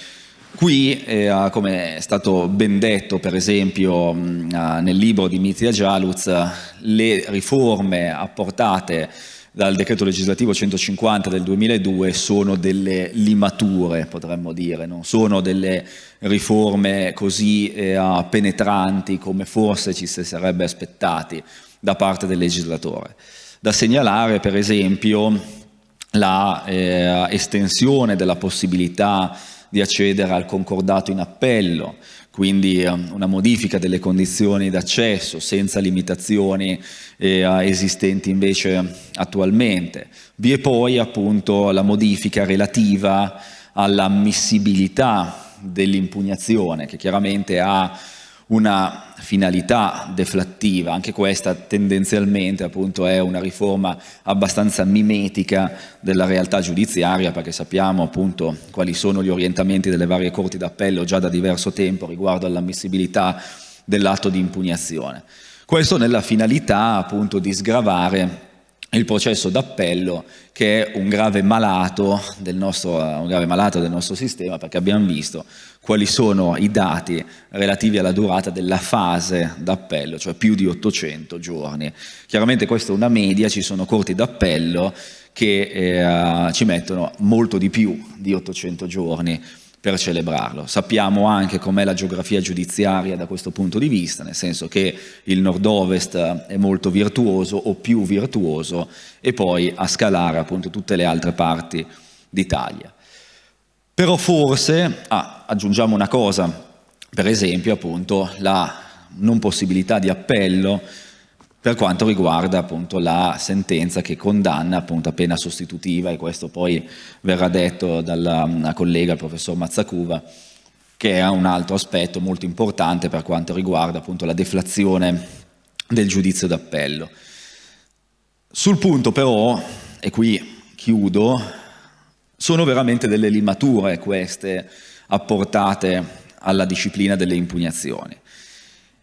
Speaker 3: Qui, eh, come è stato ben detto per esempio mh, nel libro di Mizia Jaluz, le riforme apportate dal decreto legislativo 150 del 2002 sono delle limature, potremmo dire, non sono delle riforme così eh, penetranti come forse ci si sarebbe aspettati da parte del legislatore. Da segnalare per esempio la eh, estensione della possibilità di accedere al concordato in appello, quindi ehm, una modifica delle condizioni d'accesso senza limitazioni eh, esistenti invece attualmente. Vi è poi appunto la modifica relativa all'ammissibilità dell'impugnazione che chiaramente ha una finalità deflattiva, anche questa tendenzialmente appunto è una riforma abbastanza mimetica della realtà giudiziaria perché sappiamo appunto quali sono gli orientamenti delle varie corti d'appello già da diverso tempo riguardo all'ammissibilità dell'atto di impugnazione. Questo nella finalità appunto di sgravare il processo d'appello che è un grave, nostro, un grave malato del nostro sistema perché abbiamo visto quali sono i dati relativi alla durata della fase d'appello, cioè più di 800 giorni. Chiaramente questa è una media, ci sono corti d'appello che eh, ci mettono molto di più di 800 giorni per celebrarlo. Sappiamo anche com'è la geografia giudiziaria da questo punto di vista, nel senso che il nord-ovest è molto virtuoso o più virtuoso e poi a scalare appunto tutte le altre parti d'Italia. Però forse, ah, aggiungiamo una cosa, per esempio appunto la non possibilità di appello per quanto riguarda appunto la sentenza che condanna appunto a pena sostitutiva e questo poi verrà detto dalla collega, il professor Mazzacuva, che è un altro aspetto molto importante per quanto riguarda appunto la deflazione del giudizio d'appello. Sul punto però, e qui chiudo, sono veramente delle limature queste apportate alla disciplina delle impugnazioni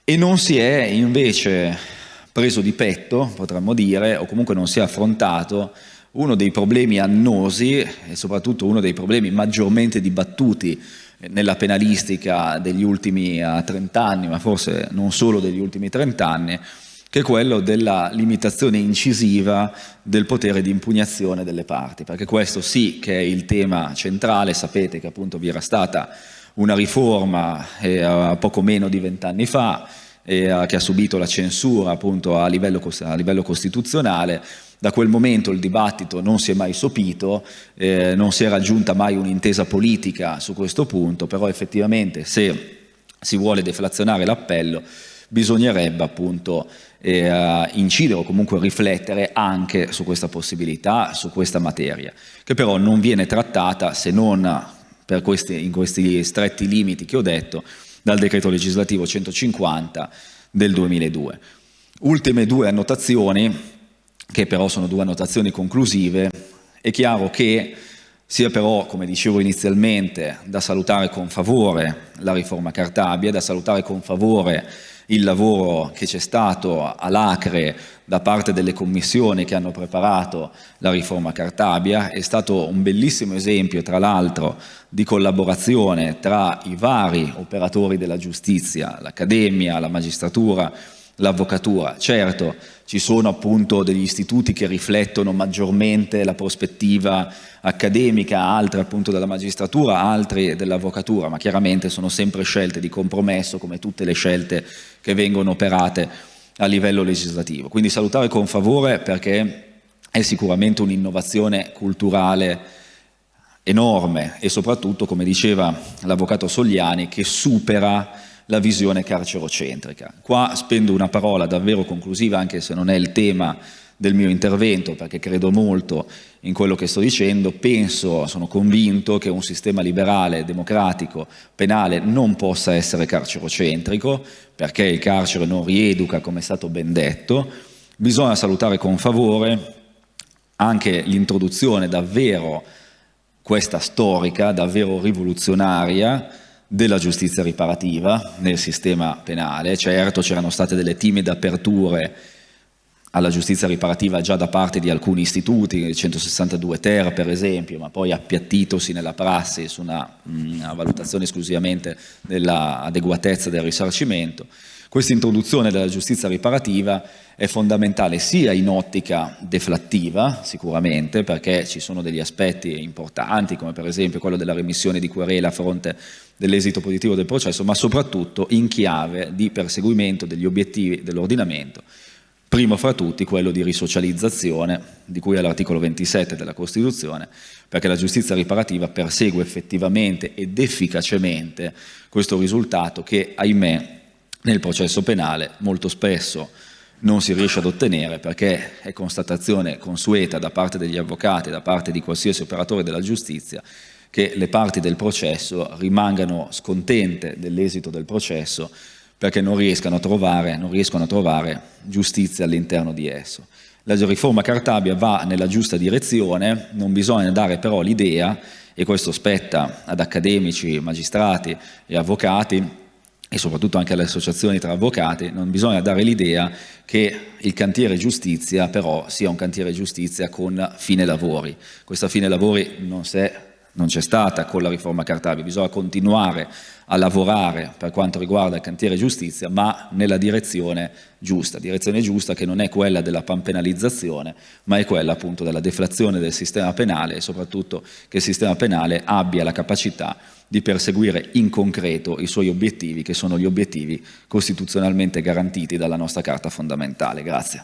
Speaker 3: e non si è invece preso di petto, potremmo dire, o comunque non si è affrontato uno dei problemi annosi e soprattutto uno dei problemi maggiormente dibattuti nella penalistica degli ultimi 30 eh, anni, ma forse non solo degli ultimi 30 anni, che è quello della limitazione incisiva del potere di impugnazione delle parti, perché questo sì che è il tema centrale, sapete che appunto vi era stata una riforma eh, poco meno di vent'anni fa, eh, che ha subito la censura appunto a livello, a livello, costituzionale. Da quel momento il dibattito non si è mai sopito, eh, non si è raggiunta mai un'intesa politica su questo punto, però effettivamente se si vuole deflazionare l'appello bisognerebbe appunto eh, incidere o comunque riflettere anche su questa possibilità, su questa materia, che però non viene trattata se non questi, in questi stretti limiti che ho detto, dal decreto legislativo 150 del 2002. Ultime due annotazioni, che però sono due annotazioni conclusive, è chiaro che sia però, come dicevo inizialmente, da salutare con favore la riforma Cartabia, da salutare con favore il lavoro che c'è stato all'Acre da parte delle commissioni che hanno preparato la riforma Cartabia, è stato un bellissimo esempio tra l'altro di collaborazione tra i vari operatori della giustizia, l'Accademia, la magistratura, l'avvocatura. Certo, ci sono appunto degli istituti che riflettono maggiormente la prospettiva accademica, altri appunto della magistratura, altri dell'avvocatura, ma chiaramente sono sempre scelte di compromesso come tutte le scelte che vengono operate a livello legislativo. Quindi salutare con favore perché è sicuramente un'innovazione culturale enorme e soprattutto, come diceva l'avvocato Sogliani, che supera la visione carcerocentrica. Qua spendo una parola davvero conclusiva, anche se non è il tema del mio intervento perché credo molto in quello che sto dicendo, penso, sono convinto che un sistema liberale, democratico, penale non possa essere carcerocentrico perché il carcere non rieduca come è stato ben detto, bisogna salutare con favore anche l'introduzione davvero questa storica, davvero rivoluzionaria della giustizia riparativa nel sistema penale, certo c'erano state delle timide aperture alla giustizia riparativa già da parte di alcuni istituti, il 162 ter per esempio, ma poi appiattitosi nella prassi su una, una valutazione esclusivamente dell'adeguatezza del risarcimento. Questa introduzione della giustizia riparativa è fondamentale sia in ottica deflattiva, sicuramente, perché ci sono degli aspetti importanti, come per esempio quello della remissione di querela a fronte dell'esito positivo del processo, ma soprattutto in chiave di perseguimento degli obiettivi dell'ordinamento primo fra tutti quello di risocializzazione, di cui è l'articolo 27 della Costituzione, perché la giustizia riparativa persegue effettivamente ed efficacemente questo risultato che, ahimè, nel processo penale molto spesso non si riesce ad ottenere perché è constatazione consueta da parte degli avvocati, da parte di qualsiasi operatore della giustizia, che le parti del processo rimangano scontente dell'esito del processo perché non riescono a trovare, riescono a trovare giustizia all'interno di esso. La riforma Cartabia va nella giusta direzione, non bisogna dare però l'idea, e questo spetta ad accademici, magistrati e avvocati, e soprattutto anche alle associazioni tra avvocati, non bisogna dare l'idea che il cantiere giustizia però sia un cantiere giustizia con fine lavori. Questa fine lavori non c'è stata con la riforma Cartabia, bisogna continuare a lavorare per quanto riguarda il cantiere giustizia, ma nella direzione giusta, direzione giusta che non è quella della panpenalizzazione, ma è quella appunto della deflazione del sistema penale e soprattutto che il sistema penale abbia la capacità di perseguire in concreto i suoi obiettivi, che sono gli obiettivi costituzionalmente garantiti dalla nostra Carta fondamentale. Grazie.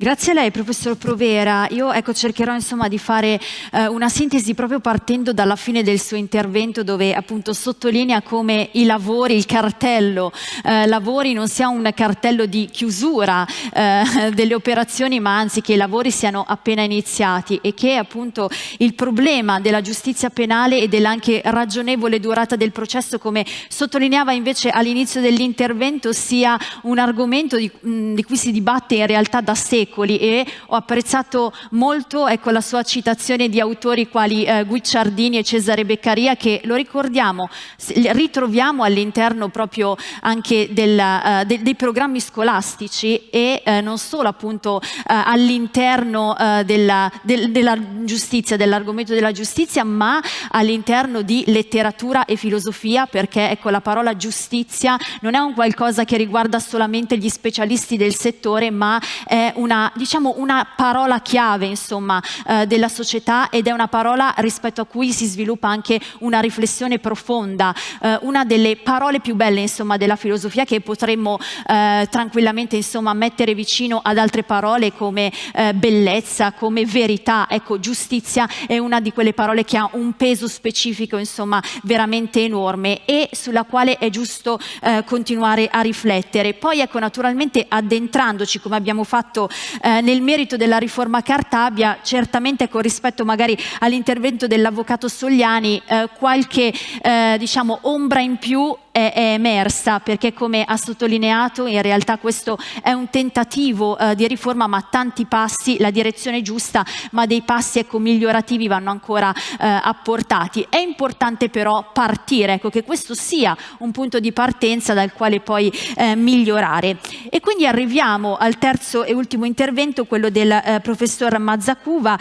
Speaker 1: Grazie a lei, professor Provera. Io ecco, cercherò insomma, di fare eh, una sintesi proprio partendo dalla fine del suo intervento dove appunto sottolinea come i lavori, il cartello eh, lavori non sia un cartello di chiusura eh, delle operazioni ma anzi che i lavori siano appena iniziati e che appunto il problema della giustizia penale e dell'anche ragionevole durata del processo come sottolineava invece all'inizio dell'intervento sia un argomento di, mh, di cui si dibatte in realtà da secoli secoli e ho apprezzato molto ecco, la sua citazione di autori quali eh, Guicciardini e Cesare Beccaria che lo ricordiamo, ritroviamo all'interno proprio anche della, uh, de dei programmi scolastici e uh, non solo appunto uh, all'interno della, del, della giustizia, dell'argomento della giustizia, ma all'interno di letteratura e filosofia perché ecco, la parola giustizia non è un qualcosa che riguarda solamente gli specialisti del settore ma è una diciamo, una parola chiave insomma, eh, della società ed è una parola rispetto a cui si sviluppa anche una riflessione profonda, eh, una delle parole più belle insomma, della filosofia che potremmo eh, tranquillamente insomma, mettere vicino ad altre parole come eh, bellezza, come verità, ecco giustizia è una di quelle parole che ha un peso specifico insomma, veramente enorme e sulla quale è giusto eh, continuare a riflettere. Poi ecco naturalmente addentrandoci come abbiamo fatto eh, nel merito della riforma Cartabia, certamente con rispetto magari all'intervento dell'avvocato Sogliani, eh, qualche eh, diciamo, ombra in più è, è, emersa perché come ha sottolineato in realtà questo è un tentativo eh, di riforma ma tanti passi, la direzione giusta ma dei passi ecco, migliorativi vanno ancora eh, apportati. È importante però partire, ecco, che questo sia un punto di partenza dal quale poi eh, migliorare. E quindi arriviamo al terzo e ultimo intervento, quello del eh, professor Mazzacuva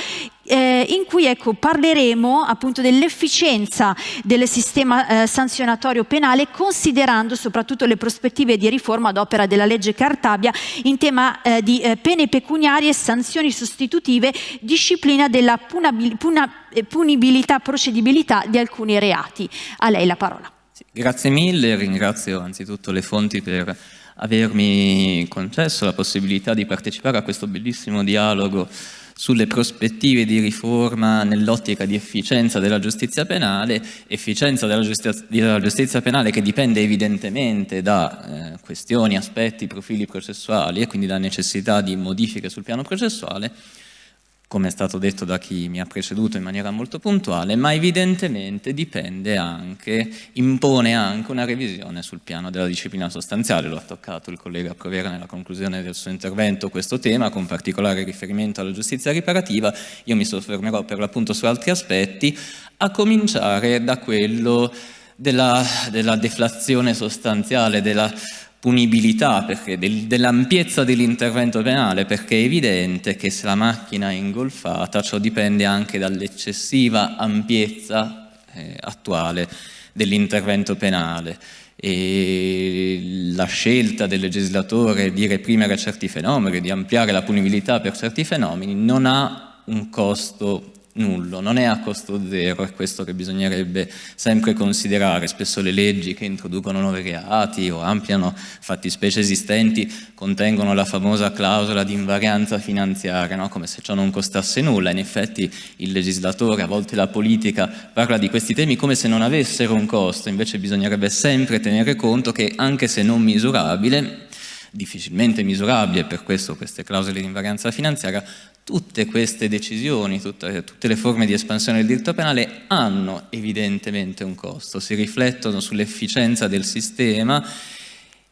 Speaker 1: eh, in cui ecco, parleremo appunto dell'efficienza del sistema eh, sanzionatorio penale considerando soprattutto le prospettive di riforma ad opera della legge Cartabia in tema eh, di eh, pene pecuniarie, sanzioni sostitutive, disciplina della punabil puna eh, punibilità, procedibilità di alcuni reati. A lei la parola.
Speaker 4: Sì, grazie mille, ringrazio anzitutto le fonti per avermi concesso la possibilità di partecipare a questo bellissimo dialogo sulle prospettive di riforma nell'ottica di efficienza della giustizia penale, efficienza della giustizia, della giustizia penale che dipende evidentemente da eh, questioni, aspetti, profili processuali e quindi da necessità di modifiche sul piano processuale, come è stato detto da chi mi ha preceduto in maniera molto puntuale, ma evidentemente dipende anche, impone anche una revisione sul piano della disciplina sostanziale. Lo ha toccato il collega Provera nella conclusione del suo intervento questo tema, con particolare riferimento alla giustizia riparativa. Io mi soffermerò per l'appunto su altri aspetti, a cominciare da quello della, della deflazione sostanziale, della punibilità, del, dell'ampiezza dell'intervento penale, perché è evidente che se la macchina è ingolfata ciò dipende anche dall'eccessiva ampiezza eh, attuale dell'intervento penale. E la scelta del legislatore di reprimere certi fenomeni, di ampliare la punibilità per certi fenomeni, non ha un costo nullo, non è a costo zero, è questo che bisognerebbe sempre considerare. Spesso le leggi che introducono nuovi reati o ampliano fattispecie esistenti contengono la famosa clausola di invarianza finanziaria, no? come se ciò non costasse nulla. In effetti il legislatore, a volte la politica, parla di questi temi come se non avessero un costo, invece bisognerebbe sempre tenere conto che anche se non misurabile, difficilmente misurabile, per questo queste clausole di invarianza finanziaria, tutte queste decisioni, tutte, tutte, le forme di espansione del diritto penale hanno evidentemente un costo, si riflettono sull'efficienza del sistema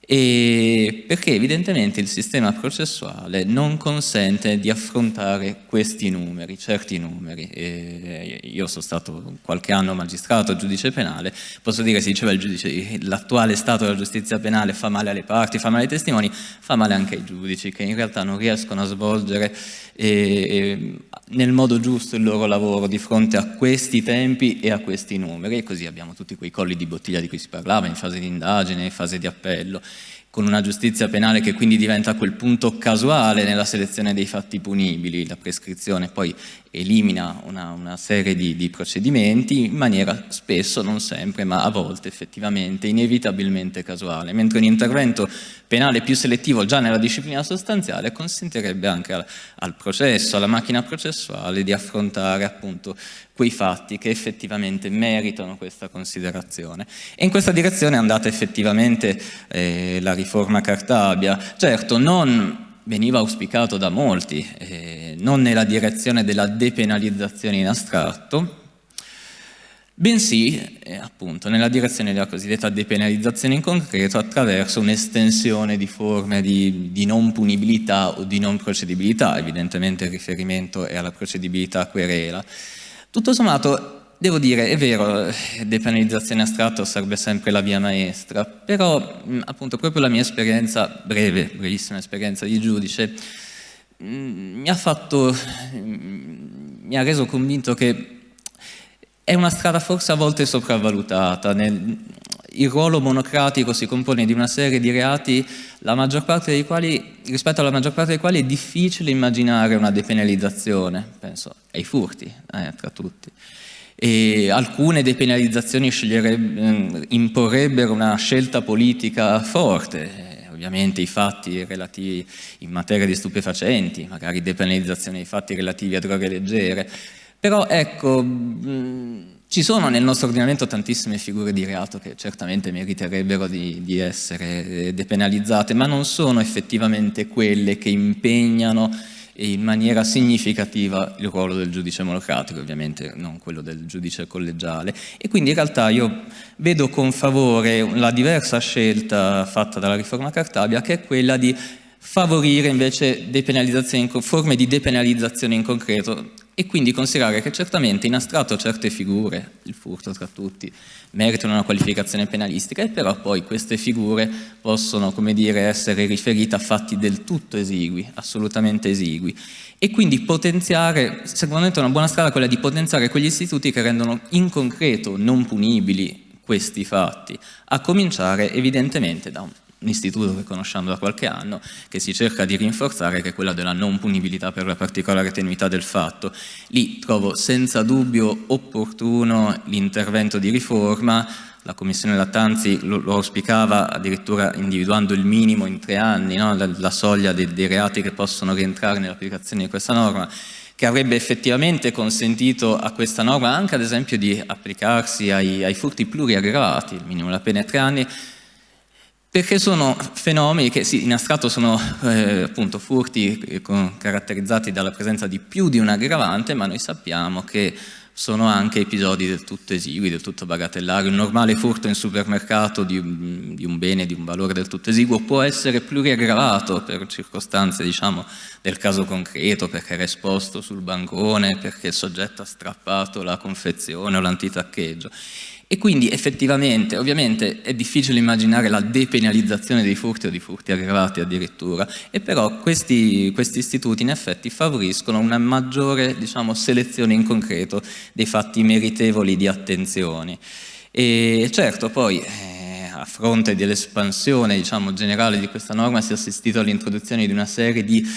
Speaker 4: e perché evidentemente il sistema processuale non consente di affrontare questi numeri, certi numeri. E io sono stato qualche anno magistrato, giudice penale, posso dire, si diceva l'attuale stato della giustizia penale fa male alle parti, fa male ai testimoni, fa male anche ai giudici che in realtà non riescono a svolgere eh, nel modo giusto il loro lavoro di fronte a questi tempi e a questi numeri. E così abbiamo tutti quei colli di bottiglia di cui si parlava in fase di indagine, in fase di appello con una giustizia penale che quindi diventa a quel punto casuale nella selezione dei fatti punibili, la prescrizione poi elimina una, una serie di, di, procedimenti in maniera spesso, non sempre, ma a volte effettivamente, inevitabilmente casuale, mentre un intervento penale più selettivo già nella disciplina sostanziale consentirebbe anche al, al processo, alla macchina processuale di affrontare appunto quei fatti che effettivamente meritano questa considerazione. E in questa direzione è andata effettivamente eh, la riforma Cartabia. Certo, non veniva auspicato da molti, eh, non nella direzione della depenalizzazione in astratto, bensì eh, appunto nella direzione della cosiddetta depenalizzazione in concreto attraverso un'estensione di forme di, di, non punibilità o di non procedibilità, evidentemente il riferimento è alla procedibilità querela, tutto sommato, devo dire, è vero, depenalizzazione astratta serve sempre la via maestra, però appunto proprio la mia esperienza, breve, brevissima esperienza di giudice, mi ha fatto, mi ha reso convinto che è una strada forse a volte sopravvalutata, nel, il ruolo monocratico si compone di una serie di reati quali, rispetto alla maggior parte dei quali è difficile immaginare una depenalizzazione, penso ai furti eh, tra tutti. E alcune depenalizzazioni mm, imporrebbero una scelta politica forte, eh, ovviamente i fatti relativi in materia di stupefacenti, magari depenalizzazione dei fatti relativi a droghe leggere, però ecco, mh, mm, ci sono nel nostro ordinamento tantissime figure di reato che certamente meriterebbero di, di, essere depenalizzate, ma non sono effettivamente quelle che impegnano in maniera significativa il ruolo del giudice monocratico, ovviamente non quello del giudice collegiale. E quindi in realtà io vedo con favore la diversa scelta fatta dalla riforma Cartabia, che è quella di favorire invece forme di depenalizzazione in concreto e quindi considerare che certamente in astratto certe figure, il furto tra tutti, meritano una qualificazione penalistica e però poi queste figure possono, come dire, essere riferite a fatti del tutto esigui, assolutamente esigui. E quindi potenziare, secondo me è una buona strada quella di potenziare quegli istituti che rendono in concreto non punibili questi fatti, a cominciare evidentemente da un istituto che conosciamo da qualche anno, che si cerca di rinforzare, che è quella della non punibilità per la particolare tenuità del fatto. Lì trovo senza dubbio opportuno l'intervento di riforma, la Commissione Lattanzi lo, lo, auspicava addirittura individuando il minimo in tre anni, no? la, la, soglia dei, dei reati che possono rientrare nell'applicazione di questa norma, che avrebbe effettivamente consentito a questa norma anche ad esempio di applicarsi ai, ai furti pluriaggravati, il minimo della pena è tre anni, perché sono fenomeni che sì, in astratto sono eh, appunto furti eh, caratterizzati dalla presenza di più di un aggravante, ma noi sappiamo che sono anche episodi del tutto esigui, del tutto bagatellari. Un normale furto in supermercato di di un bene di un valore del tutto esiguo può essere pluriaggravato per circostanze diciamo, del caso concreto, perché era esposto sul bancone, perché il soggetto ha strappato la confezione o l'antitaccheggio. E quindi effettivamente, ovviamente è difficile immaginare la depenalizzazione dei furti o di furti aggravati addirittura, e però questi, questi istituti in effetti favoriscono una maggiore diciamo, selezione in concreto dei fatti meritevoli di attenzione. E certo poi eh, a fronte dell'espansione diciamo, generale di questa norma si è assistito all'introduzione di una serie di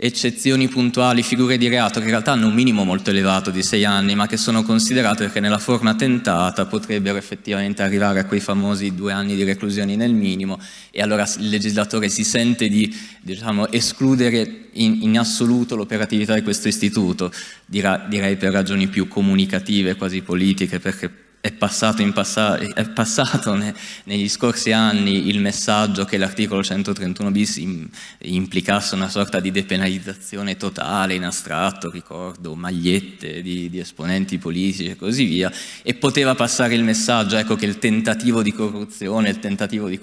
Speaker 4: eccezioni puntuali, figure di reato che in realtà hanno un minimo molto elevato di sei anni, ma che sono considerate perché nella forma tentata potrebbero effettivamente arrivare a quei famosi due anni di reclusione nel minimo. E allora il legislatore si sente di diciamo, escludere in, in assoluto l'operatività di questo istituto, direi per ragioni più comunicative, quasi politiche, perché è passato, passa è passato ne negli scorsi anni il messaggio che l'articolo 131 bis im implicasse una sorta di depenalizzazione totale in astratto, ricordo magliette di, di, esponenti politici e così via, e poteva passare il messaggio ecco, che il tentativo di corruzione, il tentativo di,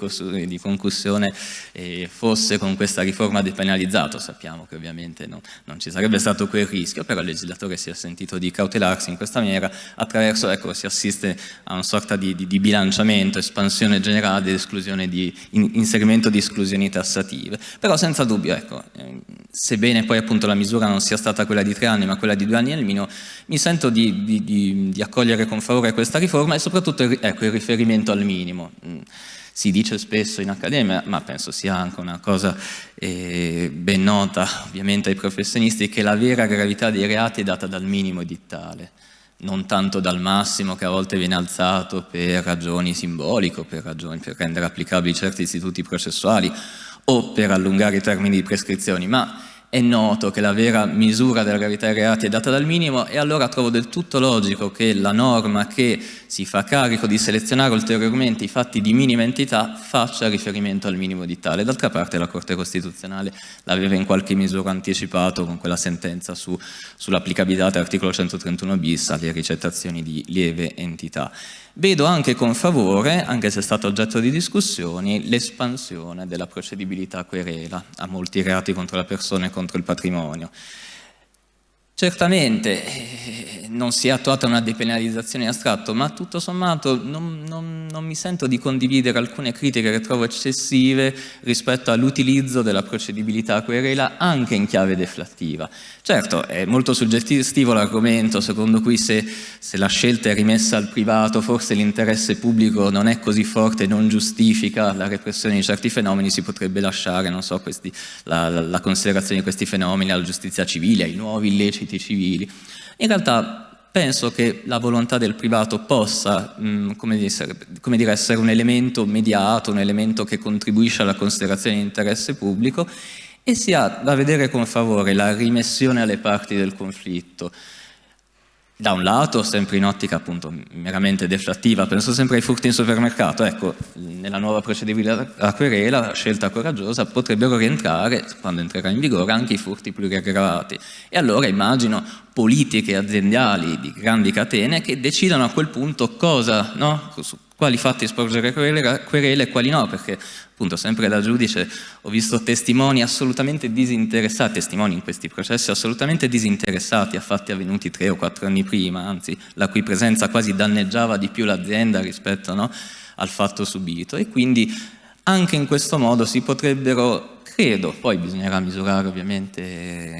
Speaker 4: di concussione eh, fosse con questa riforma depenalizzato. Sappiamo che ovviamente no, non ci sarebbe stato quel rischio, però il legislatore si è sentito di cautelarsi in questa maniera attraverso, ecco, si assiste assiste a una sorta di, di, di bilanciamento, espansione generale ed di, in, inserimento di esclusioni tassative. Però senza dubbio, ecco, eh, sebbene poi appunto la misura non sia stata quella di tre anni ma quella di due anni al minimo, mi sento di, accogliere con favore questa riforma e soprattutto ecco, il riferimento al minimo. Mm, si dice spesso in accademia, ma penso sia anche una cosa eh, ben nota ovviamente ai professionisti, che la vera gravità dei reati è data dal minimo edittale non tanto dal massimo che a volte viene alzato per ragioni simboliche, per, ragioni, per rendere applicabili certi istituti processuali o per allungare i termini di prescrizioni, ma è noto che la vera misura della gravità dei reati è data dal minimo e allora trovo del tutto logico che la norma che si fa carico di selezionare ulteriormente i fatti di minima entità faccia riferimento al minimo di tale. D'altra parte la Corte Costituzionale l'aveva in qualche misura anticipato con quella sentenza su, sull'applicabilità dell'articolo 131 bis alle ricettazioni di lieve entità. Vedo anche con favore, anche se è stato oggetto di discussioni, l'espansione della procedibilità querela a molti reati contro la persona e contro il patrimonio. Certamente eh, non si è attuata una depenalizzazione in astratto, ma tutto sommato non, non, non, mi sento di condividere alcune critiche che trovo eccessive rispetto all'utilizzo della procedibilità a querela anche in chiave deflattiva. Certo, è molto suggestivo l'argomento secondo cui se, se, la scelta è rimessa al privato forse l'interesse pubblico non è così forte non giustifica la repressione di certi fenomeni, si potrebbe lasciare so, questi, la, la, la considerazione di questi fenomeni alla giustizia civile, ai nuovi illeciti illeciti civili. In realtà penso che la volontà del privato possa, mh, mm, come, dire, come dire, essere un elemento mediato, un elemento che contribuisce alla considerazione di interesse pubblico e si ha da vedere con favore la rimessione alle parti del conflitto da un lato, sempre in ottica appunto meramente deflattiva, penso sempre ai furti in supermercato, ecco, nella nuova procedibilità a querela, scelta coraggiosa, potrebbero rientrare, quando entrerà in vigore, anche i furti pluriaggravati. E allora immagino politiche aziendali di grandi catene che decidano a quel punto cosa, no? Quali fatti sporgere querele e quali no, perché appunto sempre da giudice ho visto testimoni assolutamente disinteressati, testimoni in questi processi assolutamente disinteressati a fatti avvenuti tre o quattro anni prima, anzi la cui presenza quasi danneggiava di più l'azienda rispetto no, al fatto subito. E quindi anche in questo modo si potrebbero, credo, poi bisognerà misurare ovviamente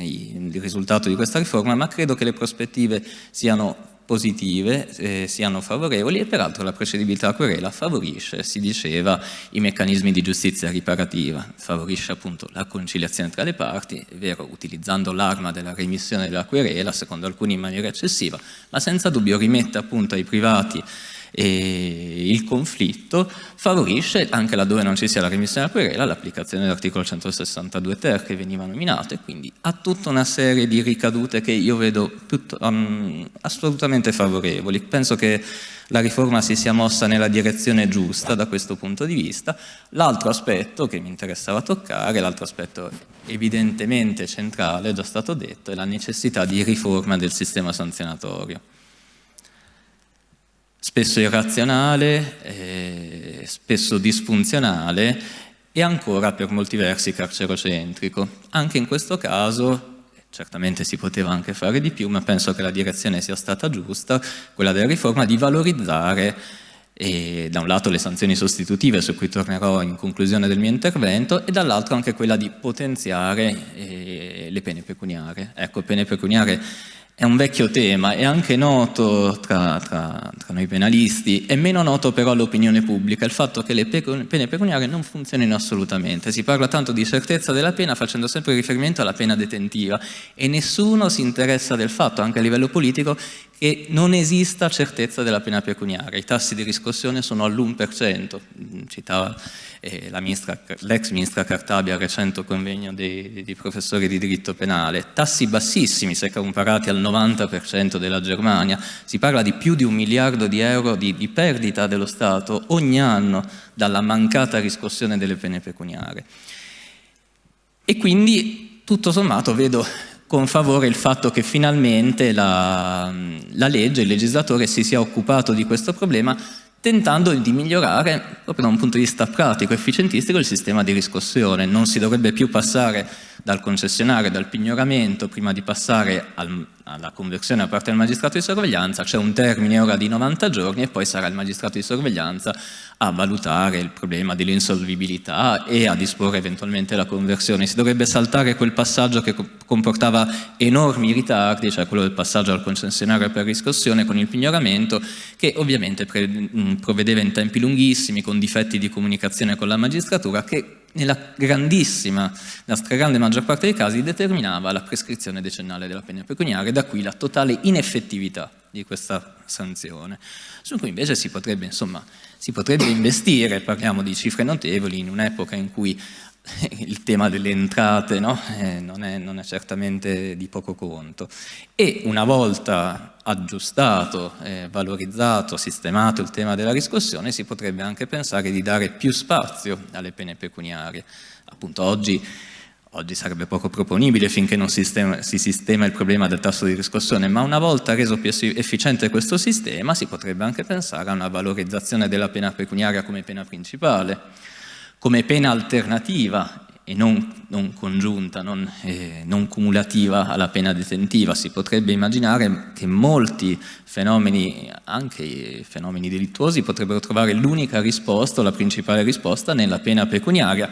Speaker 4: il risultato di questa riforma, ma credo che le prospettive siano positive eh, siano favorevoli e peraltro la procedibilità a querela favorisce, si diceva, i meccanismi di giustizia riparativa, favorisce appunto la conciliazione tra le parti, è vero, utilizzando l'arma della remissione della querela, secondo alcuni in maniera eccessiva, ma senza dubbio rimette appunto ai privati E il conflitto favorisce, anche laddove non ci sia la remissione della querela, l'applicazione dell'articolo 162 ter che veniva nominato e quindi ha tutta una serie di ricadute che io vedo um, assolutamente favorevoli. Penso che la riforma si sia mossa nella direzione giusta da questo punto di vista. L'altro aspetto che mi interessava toccare, l'altro aspetto evidentemente centrale, è già stato detto, è la necessità di riforma del sistema sanzionatorio. Spesso irrazionale, eh, spesso disfunzionale e ancora per molti versi carcerocentrico. Anche in questo caso certamente si poteva anche fare di più, ma penso che la direzione sia stata giusta, quella della riforma, di valorizzare e, da un lato le sanzioni sostitutive su cui tornerò in conclusione del mio intervento e dall'altro anche quella di potenziare eh, le pene pecuniarie. Ecco, pene pecuniarie è un vecchio tema, è anche noto tra, tra, tra noi penalisti, è meno noto però all'opinione pubblica il fatto che le pene pecuniarie non funzionino assolutamente. Si parla tanto di certezza della pena facendo sempre riferimento alla pena detentiva e nessuno si interessa del fatto, anche a livello politico, che non esista certezza della pena pecuniaria. I tassi di riscossione sono all'1%, citava eh, l'ex ministra Cartabia al recente convegno dei, dei, professori di diritto penale, tassi bassissimi se comparati al 90% della Germania, si parla di più di un miliardo di euro di, di perdita dello Stato ogni anno dalla mancata riscossione delle pene pecuniarie. E quindi tutto sommato vedo con favore il fatto che finalmente la, la legge, il legislatore si sia occupato di questo problema tentando di migliorare proprio da un punto di vista pratico, efficientistico, il sistema di riscossione. Non si dovrebbe più passare dal concessionario, dal pignoramento, prima di passare al, alla conversione da parte del magistrato di sorveglianza, c'è un termine ora di 90 giorni e poi sarà il magistrato di sorveglianza a valutare il problema dell'insolvibilità e a disporre eventualmente la conversione. Si dovrebbe saltare quel passaggio che comportava enormi ritardi, cioè quello del passaggio al concessionario per riscossione con il pignoramento, che ovviamente provvedeva in tempi lunghissimi, con difetti di comunicazione con la magistratura, che nella grandissima, nella stragrande maggior parte dei casi determinava la prescrizione decennale della pena pecuniaria, da qui la totale ineffettività di questa sanzione, su cui invece si potrebbe, insomma, si potrebbe investire, parliamo di cifre notevoli, in un'epoca in cui il tema delle entrate no? eh, non, è, non, è, certamente di poco conto. E una volta aggiustato, eh, valorizzato, sistemato il tema della riscossione, si potrebbe anche pensare di dare più spazio alle pene pecuniarie. Appunto oggi, oggi sarebbe poco proponibile finché non sistema, si sistema il problema del tasso di riscossione, ma una volta reso più efficiente questo sistema si potrebbe anche pensare a una valorizzazione della pena pecuniaria come pena principale come pena alternativa e non, non congiunta, non, eh, non, cumulativa alla pena detentiva. Si potrebbe immaginare che molti fenomeni, anche fenomeni delittuosi, potrebbero trovare l'unica risposta, la principale risposta, nella pena pecuniaria,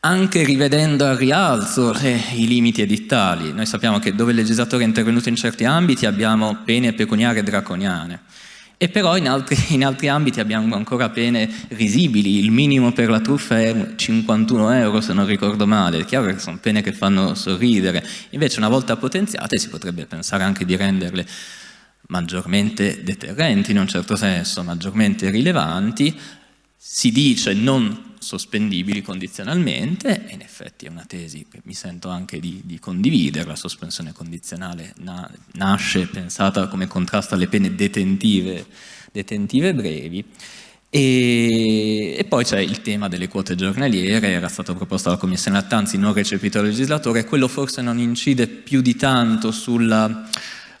Speaker 4: anche rivedendo al rialzo eh, i limiti edittali. Noi sappiamo che dove il legislatore è intervenuto in certi ambiti abbiamo pene pecuniarie draconiane. E però in altri, in altri, ambiti abbiamo ancora pene risibili, il minimo per la truffa è 51 euro se non ricordo male, è chiaro che sono pene che fanno sorridere, invece una volta potenziate si potrebbe pensare anche di renderle maggiormente deterrenti in un certo senso, maggiormente rilevanti, si dice non sospendibili condizionalmente e in effetti è una tesi che mi sento anche di, di condividere, la sospensione condizionale na, nasce pensata come contrasto alle pene detentive, detentive brevi. E, e, poi c'è il tema delle quote giornaliere, era stato proposto dalla Commissione Lattanzi, non recepito dal legislatore, quello forse non incide più di tanto sulla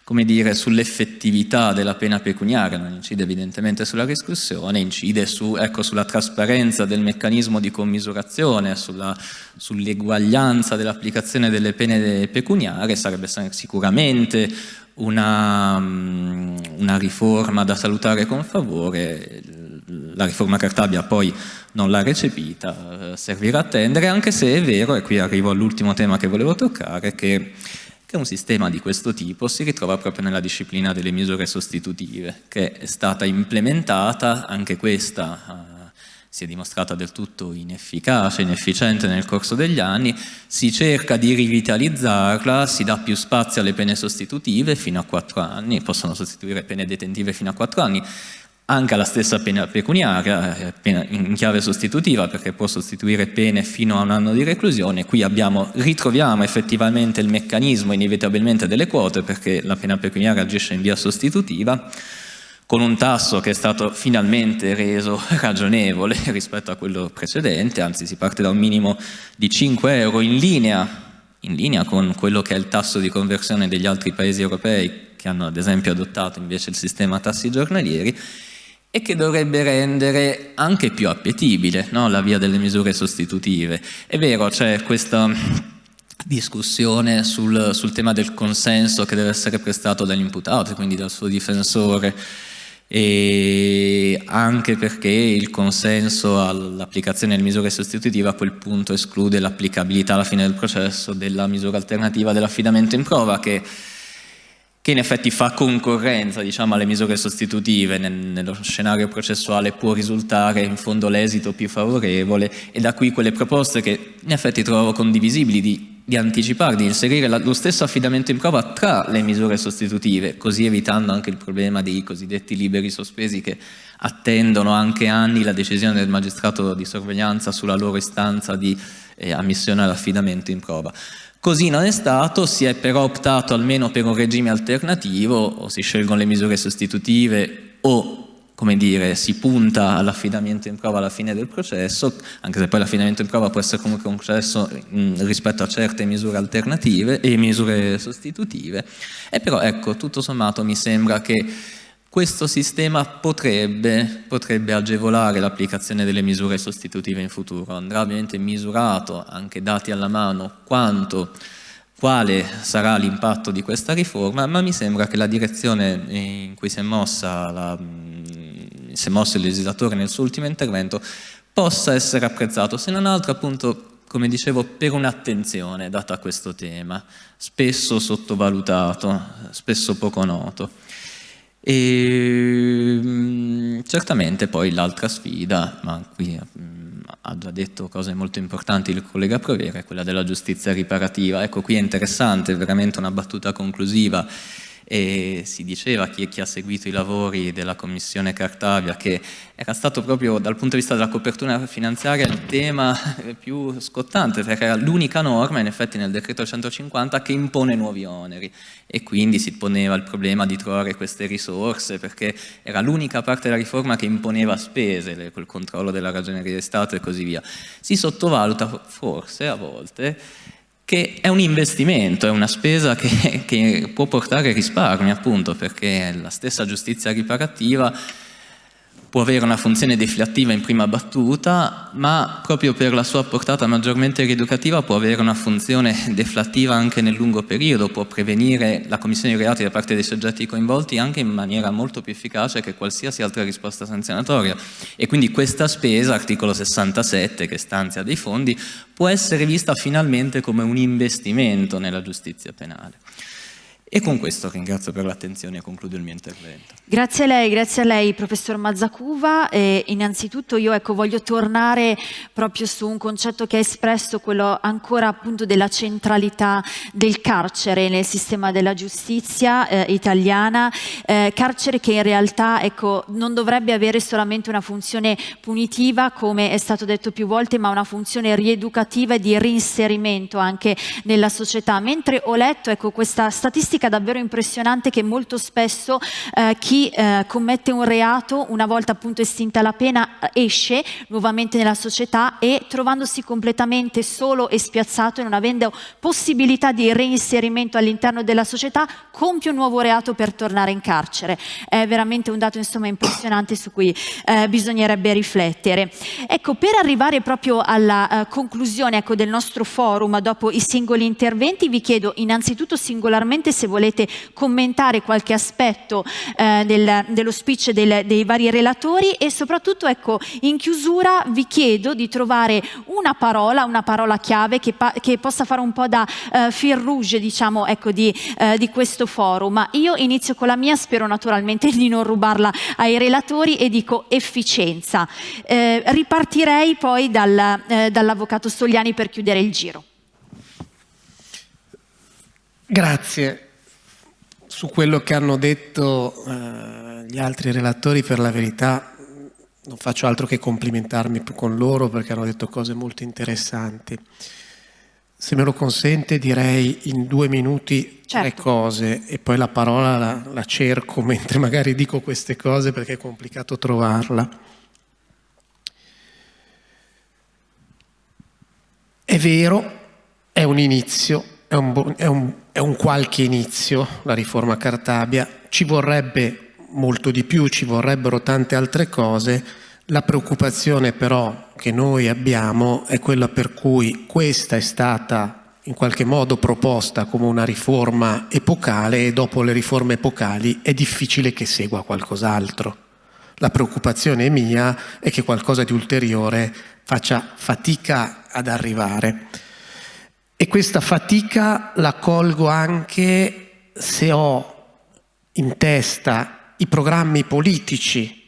Speaker 4: come dire, sull'effettività della pena pecuniaria, non incide evidentemente sulla riscossione, incide su, ecco, sulla trasparenza del meccanismo di commisurazione, sull'eguaglianza dell'applicazione delle pene pecuniarie, sarebbe sicuramente una, mm, una riforma da salutare con favore, la riforma Cartabia poi non l'ha recepita, servirà a attendere, anche se è vero, e qui arrivo all'ultimo tema che volevo toccare, che che un sistema di questo tipo si ritrova proprio nella disciplina delle misure sostitutive, che è stata implementata, anche questa uh, si è dimostrata del tutto inefficace, inefficiente nel corso degli anni, si cerca di rivitalizzarla, si dà più spazio alle pene sostitutive fino a quattro anni, possono sostituire pene detentive fino a quattro anni, anche alla stessa pena pecuniaria, pena in chiave sostitutiva, perché può sostituire pene fino a un anno di reclusione. Qui abbiamo, ritroviamo effettivamente il meccanismo inevitabilmente delle quote, perché la pena pecuniaria agisce in via sostitutiva, con un tasso che è stato finalmente reso ragionevole rispetto a quello precedente, anzi si parte da un minimo di 5 euro in linea, in linea con quello che è il tasso di conversione degli altri paesi europei che hanno ad esempio adottato invece il sistema tassi giornalieri e che dovrebbe rendere anche più appetibile no? la via delle misure sostitutive. È vero, c'è questa discussione sul, sul, tema del consenso che deve essere prestato dall'imputato, quindi dal suo difensore, e anche perché il consenso all'applicazione delle misure sostitutive a quel punto esclude l'applicabilità alla fine del processo della misura alternativa dell'affidamento in prova che che in effetti fa concorrenza diciamo, alle misure sostitutive nel, nello scenario processuale può risultare in fondo l'esito più favorevole e da qui quelle proposte che in effetti trovo condivisibili di, di anticipare, di inserire la, lo stesso affidamento in prova tra le misure sostitutive, così evitando anche il problema dei cosiddetti liberi sospesi che attendono anche anni la decisione del magistrato di sorveglianza sulla loro istanza di eh, ammissione all'affidamento in prova. Così non è stato, si è però optato almeno per un regime alternativo, o si scelgono le misure sostitutive o come dire, si punta all'affidamento in prova alla fine del processo, anche se poi l'affidamento in prova può essere comunque mh, rispetto a certe misure alternative e misure sostitutive. E però ecco, tutto sommato mi sembra che questo sistema potrebbe, potrebbe agevolare l'applicazione delle misure sostitutive in futuro, andrà ovviamente misurato, anche dati alla mano, quanto, quale sarà l'impatto di questa riforma, ma mi sembra che la direzione in cui si è, la, si è mosso il legislatore nel suo ultimo intervento possa essere apprezzato, se non altro appunto come dicevo, per un'attenzione data a questo tema, spesso sottovalutato, spesso poco noto. E mm, certamente poi l'altra sfida, ma qui mm, ha già detto cose molto importanti il collega Provera, è quella della giustizia riparativa. Ecco, qui è interessante, veramente una battuta conclusiva e si diceva chi, chi ha seguito i lavori della commissione Cartavia che era stato proprio dal punto di vista della copertura finanziaria il tema più scottante perché era l'unica norma in effetti nel decreto 150 che impone nuovi oneri e quindi si poneva il problema di trovare queste risorse perché era l'unica parte della riforma che imponeva spese, col controllo della ragioneria di Stato e così via. Si sottovaluta forse a volte che è un investimento, è una spesa che, che può portare risparmi appunto perché la stessa giustizia riparativa può avere una funzione deflattiva in prima battuta, ma proprio per la sua portata maggiormente rieducativa può avere una funzione deflattiva anche nel lungo periodo, può prevenire la commissione di reati da parte dei soggetti coinvolti anche in maniera molto più efficace che qualsiasi altra risposta sanzionatoria. E quindi questa spesa, articolo 67, che stanzia dei fondi, può essere vista finalmente come un investimento nella giustizia penale. E con questo ringrazio per l'attenzione e concludo il mio intervento.
Speaker 1: Grazie a lei, grazie a lei professor Mazzacuva. E innanzitutto io ecco, voglio tornare proprio su un concetto che ha espresso, quello ancora appunto della centralità del carcere nel sistema della giustizia eh, italiana, eh, carcere che in realtà ecco, non dovrebbe avere solamente una funzione punitiva come è stato detto più volte, ma una funzione rieducativa e di reinserimento anche nella società. Mentre ho letto ecco, questa statistica statistica davvero impressionante che molto spesso eh, chi eh, commette un reato, una volta appunto estinta la pena, esce nuovamente nella società e trovandosi completamente solo e spiazzato e non avendo possibilità di reinserimento all'interno della società, compie un nuovo reato per tornare in carcere. È veramente un dato insomma impressionante su cui eh, bisognerebbe riflettere. Ecco, per arrivare proprio alla uh, conclusione ecco, del nostro forum dopo i singoli interventi, vi chiedo innanzitutto singolarmente se volete commentare qualche aspetto eh, del, dello speech del, dei vari relatori e soprattutto ecco, in chiusura vi chiedo di trovare una parola, una parola chiave che, che possa fare un po' da eh, fil rouge diciamo, ecco, di, eh, di questo forum. Io inizio con la mia, spero naturalmente di non rubarla ai relatori e dico efficienza. Eh, ripartirei poi dal, eh, dall'avvocato Stogliani per chiudere il giro.
Speaker 2: Grazie su quello che hanno detto eh, gli altri relatori, per la verità non faccio altro che complimentarmi con loro perché hanno detto cose molto interessanti. Se me lo consente direi in due minuti certo. tre cose e poi la parola la, la cerco mentre magari dico queste cose perché è complicato trovarla. È vero, è un inizio, è un, è, un, è un, qualche inizio la riforma Cartabia, ci vorrebbe molto di più, ci vorrebbero tante altre cose, la preoccupazione però che noi abbiamo è quella per cui questa è stata in qualche modo proposta come una riforma epocale e dopo le riforme epocali è difficile che segua qualcos'altro. La preoccupazione mia è che qualcosa di ulteriore faccia fatica ad arrivare. E questa fatica la colgo anche se ho in testa i programmi politici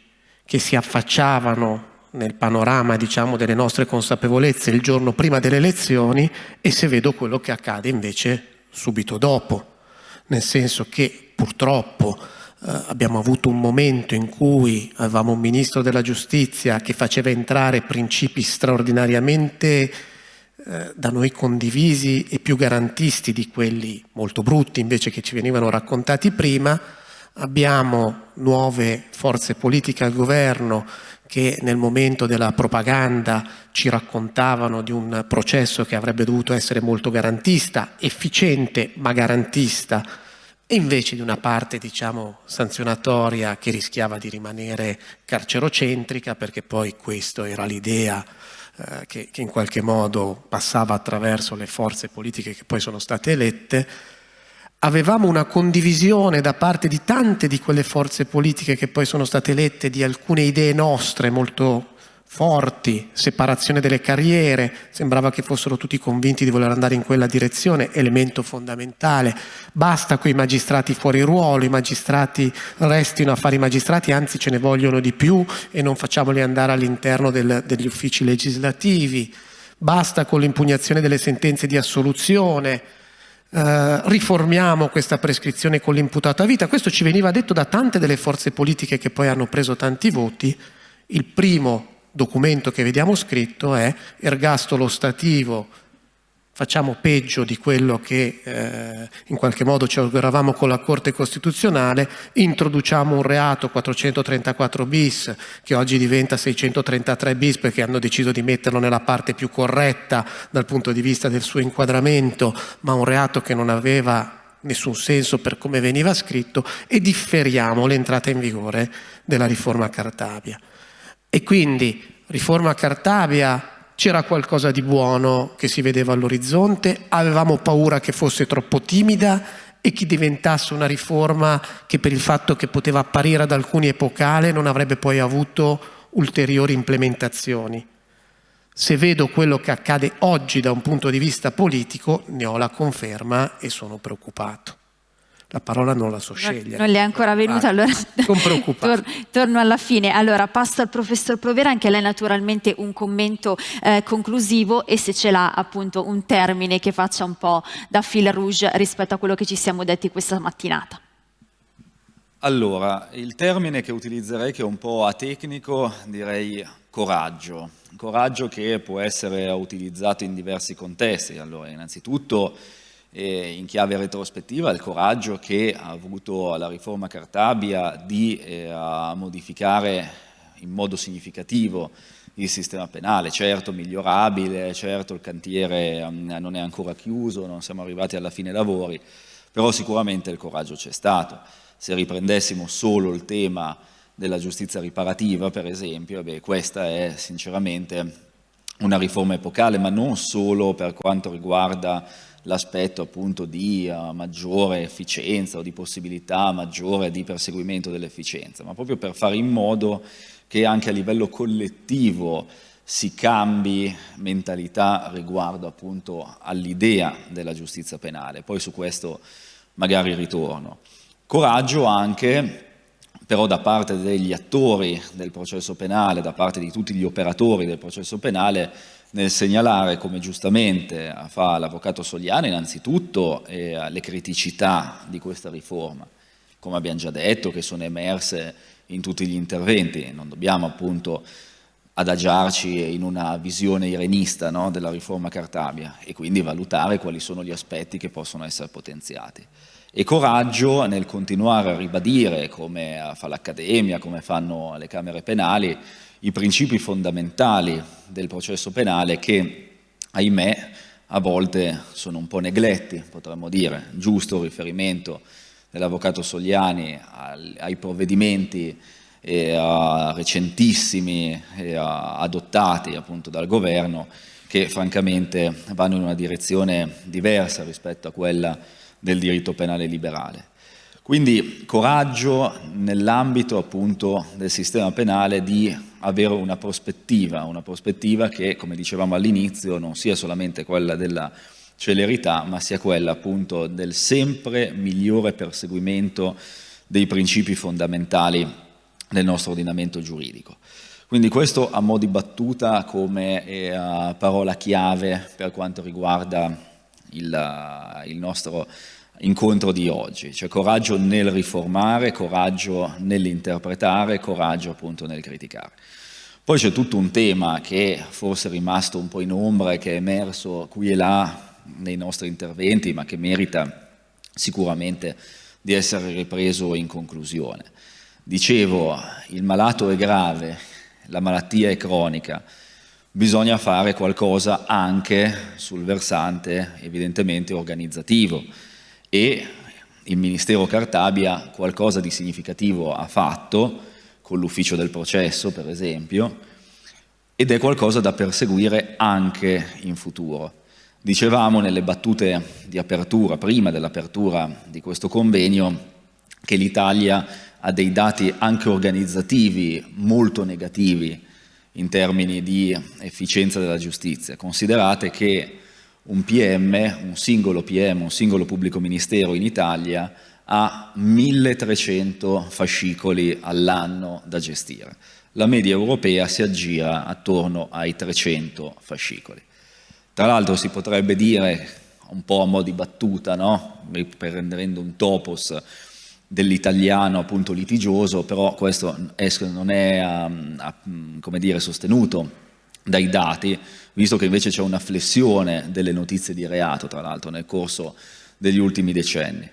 Speaker 2: che si affacciavano nel panorama diciamo, delle nostre consapevolezze il giorno prima delle elezioni e se vedo quello che accade invece subito dopo, nel senso che purtroppo eh, abbiamo avuto un momento in cui avevamo un ministro della giustizia che faceva entrare principi straordinariamente eh, da noi condivisi e più garantisti di quelli molto brutti invece che ci venivano raccontati prima, abbiamo nuove forze politiche al governo che nel momento della propaganda ci raccontavano di un processo che avrebbe dovuto essere molto garantista, efficiente ma garantista, e invece di una parte diciamo sanzionatoria che rischiava di rimanere carcerocentrica perché poi questa era l'idea eh, che, che in qualche modo passava attraverso le forze politiche che poi sono state elette, avevamo una condivisione da parte di tante di quelle forze politiche che poi sono state elette di alcune idee nostre molto forti, separazione delle carriere, sembrava che fossero tutti convinti di voler andare in quella direzione, elemento fondamentale, basta quei magistrati fuori ruolo, i magistrati restino a fare i magistrati, anzi ce ne vogliono di più e non facciamoli andare all'interno degli uffici legislativi, basta con l'impugnazione delle sentenze di assoluzione, eh, riformiamo questa prescrizione con l'imputato a vita. Questo ci veniva detto da tante delle forze politiche che poi hanno preso tanti voti. Il primo documento che vediamo scritto è ergastolo stativo facciamo peggio di quello che eh, in qualche modo ci auguravamo con la Corte Costituzionale, introduciamo un reato 434 bis che oggi diventa 633 bis perché hanno deciso di metterlo nella parte più corretta dal punto di vista del suo inquadramento, ma un reato che non aveva nessun senso per come veniva scritto e differiamo l'entrata in vigore della riforma Cartabia. E quindi riforma Cartabia c'era qualcosa di buono che si vedeva all'orizzonte, avevamo paura che fosse troppo timida e che diventasse una riforma che per il fatto che poteva apparire ad alcuni epocale non avrebbe poi avuto ulteriori implementazioni. Se vedo quello che accade oggi da un punto di vista politico, ne ho la conferma e sono preoccupato la parola non la so scegliere.
Speaker 1: Non le è ancora venuta, ah, allora
Speaker 2: tor
Speaker 1: torno alla fine. Allora passo al professor Provera, anche lei naturalmente un commento eh, conclusivo e se ce l'ha appunto un termine che faccia un po' da fil rouge rispetto a quello che ci siamo detti questa mattinata.
Speaker 3: Allora, il termine che utilizzerei che è un po' atecnico direi coraggio. Coraggio che può essere utilizzato in diversi contesti. Allora, innanzitutto eh, in chiave retrospettiva il coraggio che ha avuto la riforma Cartabia di eh, modificare in modo significativo il sistema penale, certo migliorabile, certo il cantiere um, non è ancora chiuso, non siamo arrivati alla fine lavori, però sicuramente il coraggio c'è stato. Se riprendessimo solo il tema della giustizia riparativa, per esempio, beh, questa è sinceramente una riforma epocale, ma non solo per quanto riguarda l'aspetto appunto di uh, maggiore efficienza o di possibilità maggiore di perseguimento dell'efficienza, ma proprio per fare in modo che anche a livello collettivo si cambi mentalità riguardo appunto all'idea della giustizia penale. Poi su questo magari ritorno. Coraggio anche però da parte degli attori del processo penale, da parte di tutti gli operatori del processo penale, nel segnalare, come giustamente fa l'avvocato Sogliano, innanzitutto eh, le criticità di questa riforma come abbiamo già detto, che sono emerse in tutti gli interventi. Non dobbiamo appunto adagiarci in una visione irenista no, della riforma Cartabia e quindi valutare quali sono gli aspetti che possono essere potenziati. E coraggio nel continuare a ribadire, come fa l'Accademia, come fanno le Camere Penali, i principi fondamentali del processo penale che, ahimè, a volte sono un po' negletti, potremmo dire, giusto riferimento dell'Avvocato Sogliani ai provvedimenti eh, recentissimi eh, adottati appunto dal governo che francamente vanno in una direzione diversa rispetto a quella del diritto penale liberale. Quindi coraggio nell'ambito appunto del sistema penale di avere una prospettiva, una prospettiva che, come dicevamo all'inizio, non sia solamente quella della celerità, ma sia quella appunto del sempre migliore perseguimento dei principi fondamentali del nostro ordinamento giuridico. Quindi questo a mo' di battuta come eh, parola chiave per quanto riguarda il, il nostro incontro di oggi, cioè coraggio nel riformare, coraggio nell'interpretare, coraggio appunto nel criticare. Poi c'è tutto un tema che forse è rimasto un po' in ombra e che è emerso qui e là nei nostri interventi, ma che merita sicuramente di essere ripreso in conclusione. Dicevo, il malato è grave, la malattia è cronica, bisogna fare qualcosa anche sul versante evidentemente organizzativo e il Ministero Cartabia qualcosa di significativo ha fatto con l'ufficio del processo per esempio ed è qualcosa da perseguire anche in futuro. Dicevamo nelle battute di apertura, prima dell'apertura di questo convegno, che l'Italia ha dei dati anche organizzativi molto negativi in termini di efficienza della giustizia. Considerate che un PM, un singolo PM, un singolo pubblico ministero in Italia ha 1300 fascicoli all'anno da gestire. La media europea si aggira attorno ai 300 fascicoli. Tra l'altro si potrebbe dire, un po' a mo' di battuta, no? prendendo un topos dell'italiano appunto litigioso, però questo non è um, come dire, sostenuto dai dati, visto che invece c'è una flessione delle notizie di reato, tra l'altro, nel corso degli ultimi decenni.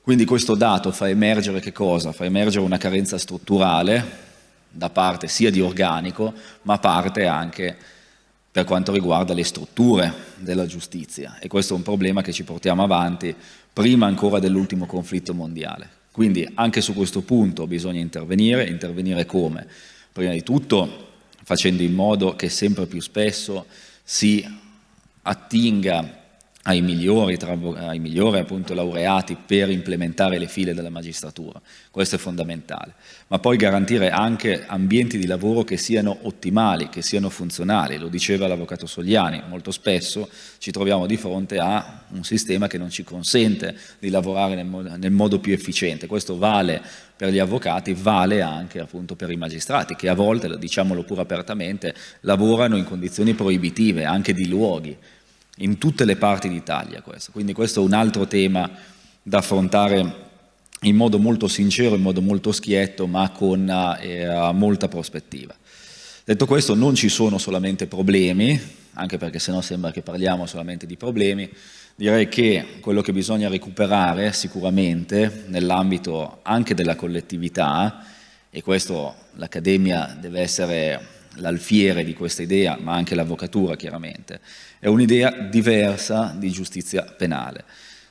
Speaker 3: Quindi questo dato fa emergere che cosa? Fa emergere una carenza strutturale da parte sia di organico, ma parte anche per quanto riguarda le strutture della giustizia e questo è un problema che ci portiamo avanti prima ancora dell'ultimo conflitto mondiale. Quindi anche su questo punto bisogna intervenire, intervenire come? Prima di tutto facendo in modo che sempre più spesso si attinga ai migliori, tra, ai migliori appunto, laureati per implementare le file della magistratura. Questo è fondamentale. Ma poi garantire anche ambienti di lavoro che siano ottimali, che siano funzionali. Lo diceva l'avvocato Sogliani, molto spesso ci troviamo di fronte a un sistema che non ci consente di lavorare nel nel modo più efficiente. Questo vale per gli avvocati, vale anche appunto per i magistrati, che a volte, diciamolo pure apertamente, lavorano in condizioni proibitive, anche di luoghi in tutte le parti d'Italia questo. Quindi questo è un altro tema da affrontare in modo molto sincero, in modo molto schietto, ma con eh, molta prospettiva. Detto questo, non ci sono solamente problemi, anche perché sennò sembra che parliamo solamente di problemi, direi che quello che bisogna recuperare sicuramente nell'ambito anche della collettività, e questo l'Accademia deve essere l'alfiere di questa idea, ma anche l'avvocatura chiaramente, è un'idea diversa di giustizia penale.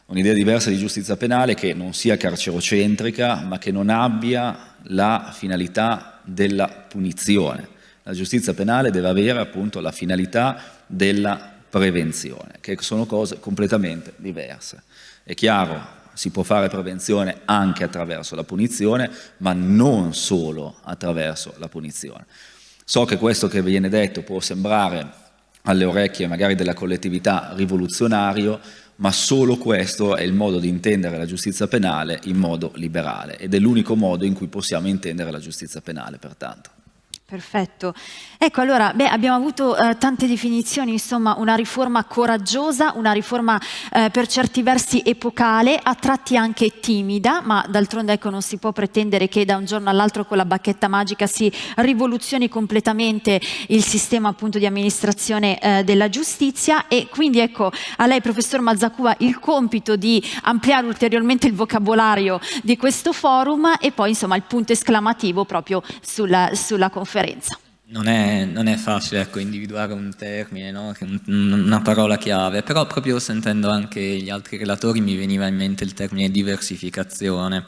Speaker 3: Un'idea diversa di giustizia penale che non sia carcerocentrica, ma che non abbia la finalità della punizione. La giustizia penale deve avere appunto la finalità della prevenzione, che sono cose completamente diverse. È chiaro, si può fare prevenzione anche attraverso la punizione, ma non solo attraverso la punizione. So che questo che viene detto può sembrare alle orecchie magari della collettività rivoluzionario, ma solo questo è il modo di intendere la giustizia penale in modo liberale ed è l'unico modo in cui possiamo intendere la giustizia penale, pertanto.
Speaker 1: Perfetto. Ecco, allora, beh, abbiamo avuto eh, tante definizioni, insomma, una riforma coraggiosa, una riforma eh, per certi versi epocale, a tratti anche timida, ma d'altronde ecco, non si può pretendere che da un giorno all'altro con la bacchetta magica si rivoluzioni completamente il sistema appunto di amministrazione eh, della giustizia e quindi ecco a lei professor Mazzacua il compito di ampliare ulteriormente il vocabolario di questo forum e poi insomma il punto esclamativo proprio sulla, sulla conferenza differenza.
Speaker 4: Non è, non è facile ecco, individuare un termine, no? una parola chiave, però proprio sentendo anche gli altri relatori mi veniva in mente il termine diversificazione,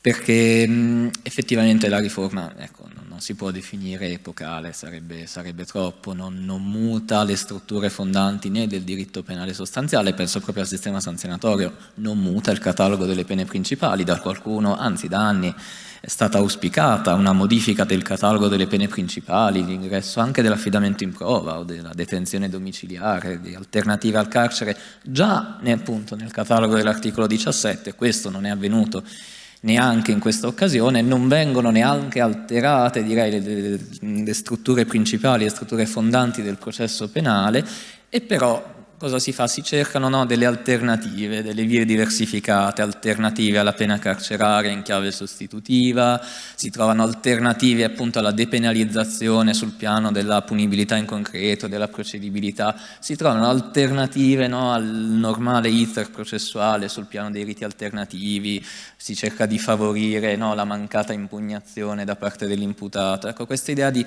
Speaker 4: perché mh, effettivamente la riforma ecco, non si può definire epocale, sarebbe, sarebbe troppo, non, non, muta le strutture fondanti né del diritto penale sostanziale, penso proprio al sistema sanzionatorio, non muta il catalogo delle pene principali da qualcuno, anzi da anni è stata auspicata una modifica del catalogo delle pene principali, l'ingresso anche dell'affidamento in prova o della detenzione domiciliare, di alternative al carcere, già appunto, nel catalogo dell'articolo 17, questo non è avvenuto neanche in questa occasione, non vengono neanche alterate direi, le, le, le strutture principali, le strutture fondanti del processo penale e però cosa si fa? Si cercano no, delle alternative, delle vie diversificate, alternative alla pena carceraria in chiave sostitutiva, si trovano alternative appunto alla depenalizzazione sul piano della punibilità in concreto, della procedibilità, si trovano alternative no, al normale iter processuale sul piano dei riti alternativi, si cerca di favorire no, la mancata impugnazione da parte dell'imputato. Ecco, questa idea di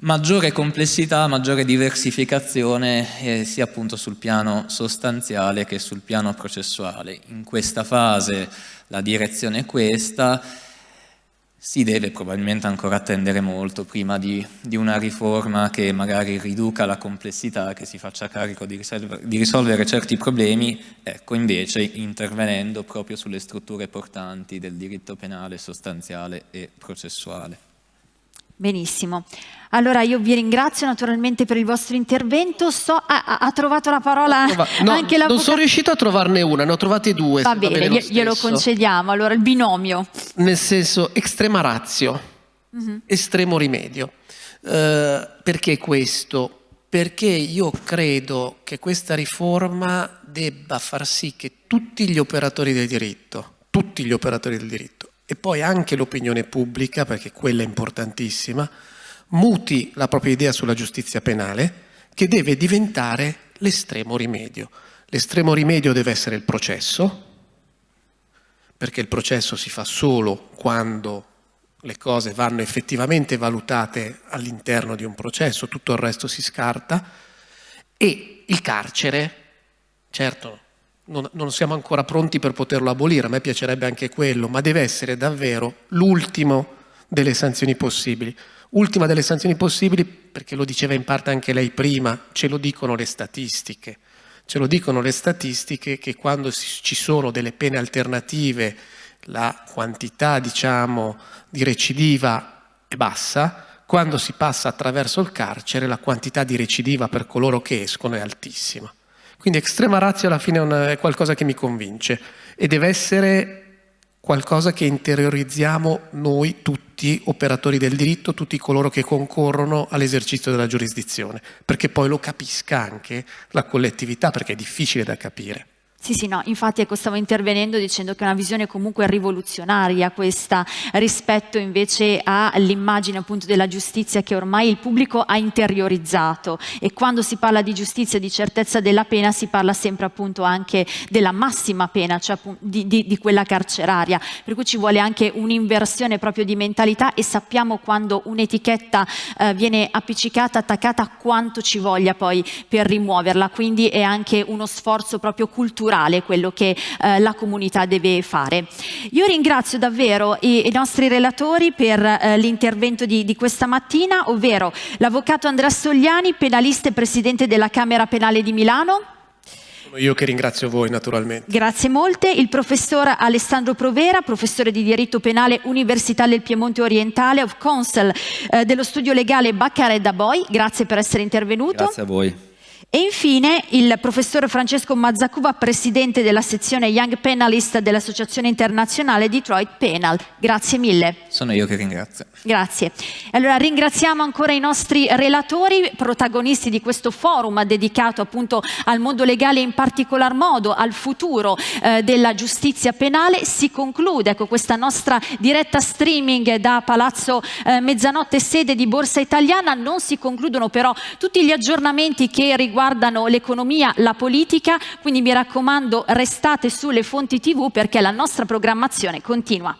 Speaker 4: maggiore complessità, maggiore diversificazione eh, sia appunto sul piano sostanziale che sul piano processuale. In questa fase la direzione è questa, si deve probabilmente ancora attendere molto prima di, di, una riforma che magari riduca la complessità, che si faccia carico di risolvere, di risolvere certi problemi, ecco invece intervenendo proprio sulle strutture portanti del diritto penale sostanziale e processuale.
Speaker 1: Benissimo. Allora io vi ringrazio naturalmente per il vostro intervento. So, ha, ha trovato la parola
Speaker 2: no, anche la Non sono riuscito a trovarne una, ne ho trovate due.
Speaker 1: Va bene, va glielo concediamo. Allora il binomio.
Speaker 2: Nel senso estrema razio, mhm. -huh. estremo rimedio. Uh, perché questo? Perché io credo che questa riforma debba far sì che tutti gli operatori del diritto, tutti gli operatori del diritto, e poi anche l'opinione pubblica, perché quella è importantissima, muti la propria idea sulla giustizia penale, che deve diventare l'estremo rimedio. L'estremo rimedio deve essere il processo, perché il processo si fa solo quando le cose vanno effettivamente valutate all'interno di un processo, tutto il resto si scarta, e il carcere, certo non, non, siamo ancora pronti per poterlo abolire, a me piacerebbe anche quello, ma deve essere davvero l'ultimo delle sanzioni possibili. Ultima delle sanzioni possibili, perché lo diceva in parte anche lei prima, ce lo dicono le statistiche. Ce lo dicono le statistiche che quando ci sono delle pene alternative la quantità diciamo, di recidiva è bassa, quando si passa attraverso il carcere la quantità di recidiva per coloro che escono è altissima. Quindi estrema razio alla fine è qualcosa che mi convince e deve essere qualcosa che interiorizziamo noi tutti, operatori del diritto, tutti coloro che concorrono all'esercizio della giurisdizione, perché poi lo capisca anche la collettività, perché è difficile da capire.
Speaker 1: Sì, sì, no, infatti ecco, stavo intervenendo dicendo che è una visione comunque rivoluzionaria questa rispetto invece all'immagine appunto della giustizia che ormai il pubblico ha interiorizzato. E quando si parla di giustizia e di certezza della pena si parla sempre appunto anche della massima pena, cioè di, di, di quella carceraria, per cui ci vuole anche un'inversione proprio di mentalità e sappiamo quando un'etichetta eh, viene appiccicata, attaccata, quanto ci voglia poi per rimuoverla, quindi è anche uno sforzo proprio culturale culturale quello che eh, la comunità deve fare. Io ringrazio davvero i, i nostri relatori per eh, l'intervento di, di, questa mattina, ovvero l'avvocato Andrea Sogliani, penalista e presidente della Camera Penale di Milano.
Speaker 2: Io che ringrazio voi naturalmente.
Speaker 1: Grazie molte. Il professor Alessandro Provera, professore di diritto penale Università del Piemonte Orientale, of Counsel eh, dello studio legale Baccaret da Boi. Grazie per essere intervenuto.
Speaker 3: Grazie a voi
Speaker 1: E infine il professor Francesco Mazzacuva, presidente della sezione Young Penalist dell'Associazione Internazionale Detroit Penal. Grazie mille.
Speaker 4: Sono io che ringrazio.
Speaker 1: Grazie. Allora ringraziamo ancora i nostri relatori, protagonisti di questo forum dedicato appunto al mondo legale in particolar modo al futuro eh, della giustizia penale. Si conclude ecco, questa nostra diretta streaming da Palazzo eh, Mezzanotte, sede di Borsa Italiana. Non si concludono però tutti gli aggiornamenti che riguardano riguardano l'economia, la politica, quindi mi raccomando restate sulle fonti tv perché la nostra programmazione continua.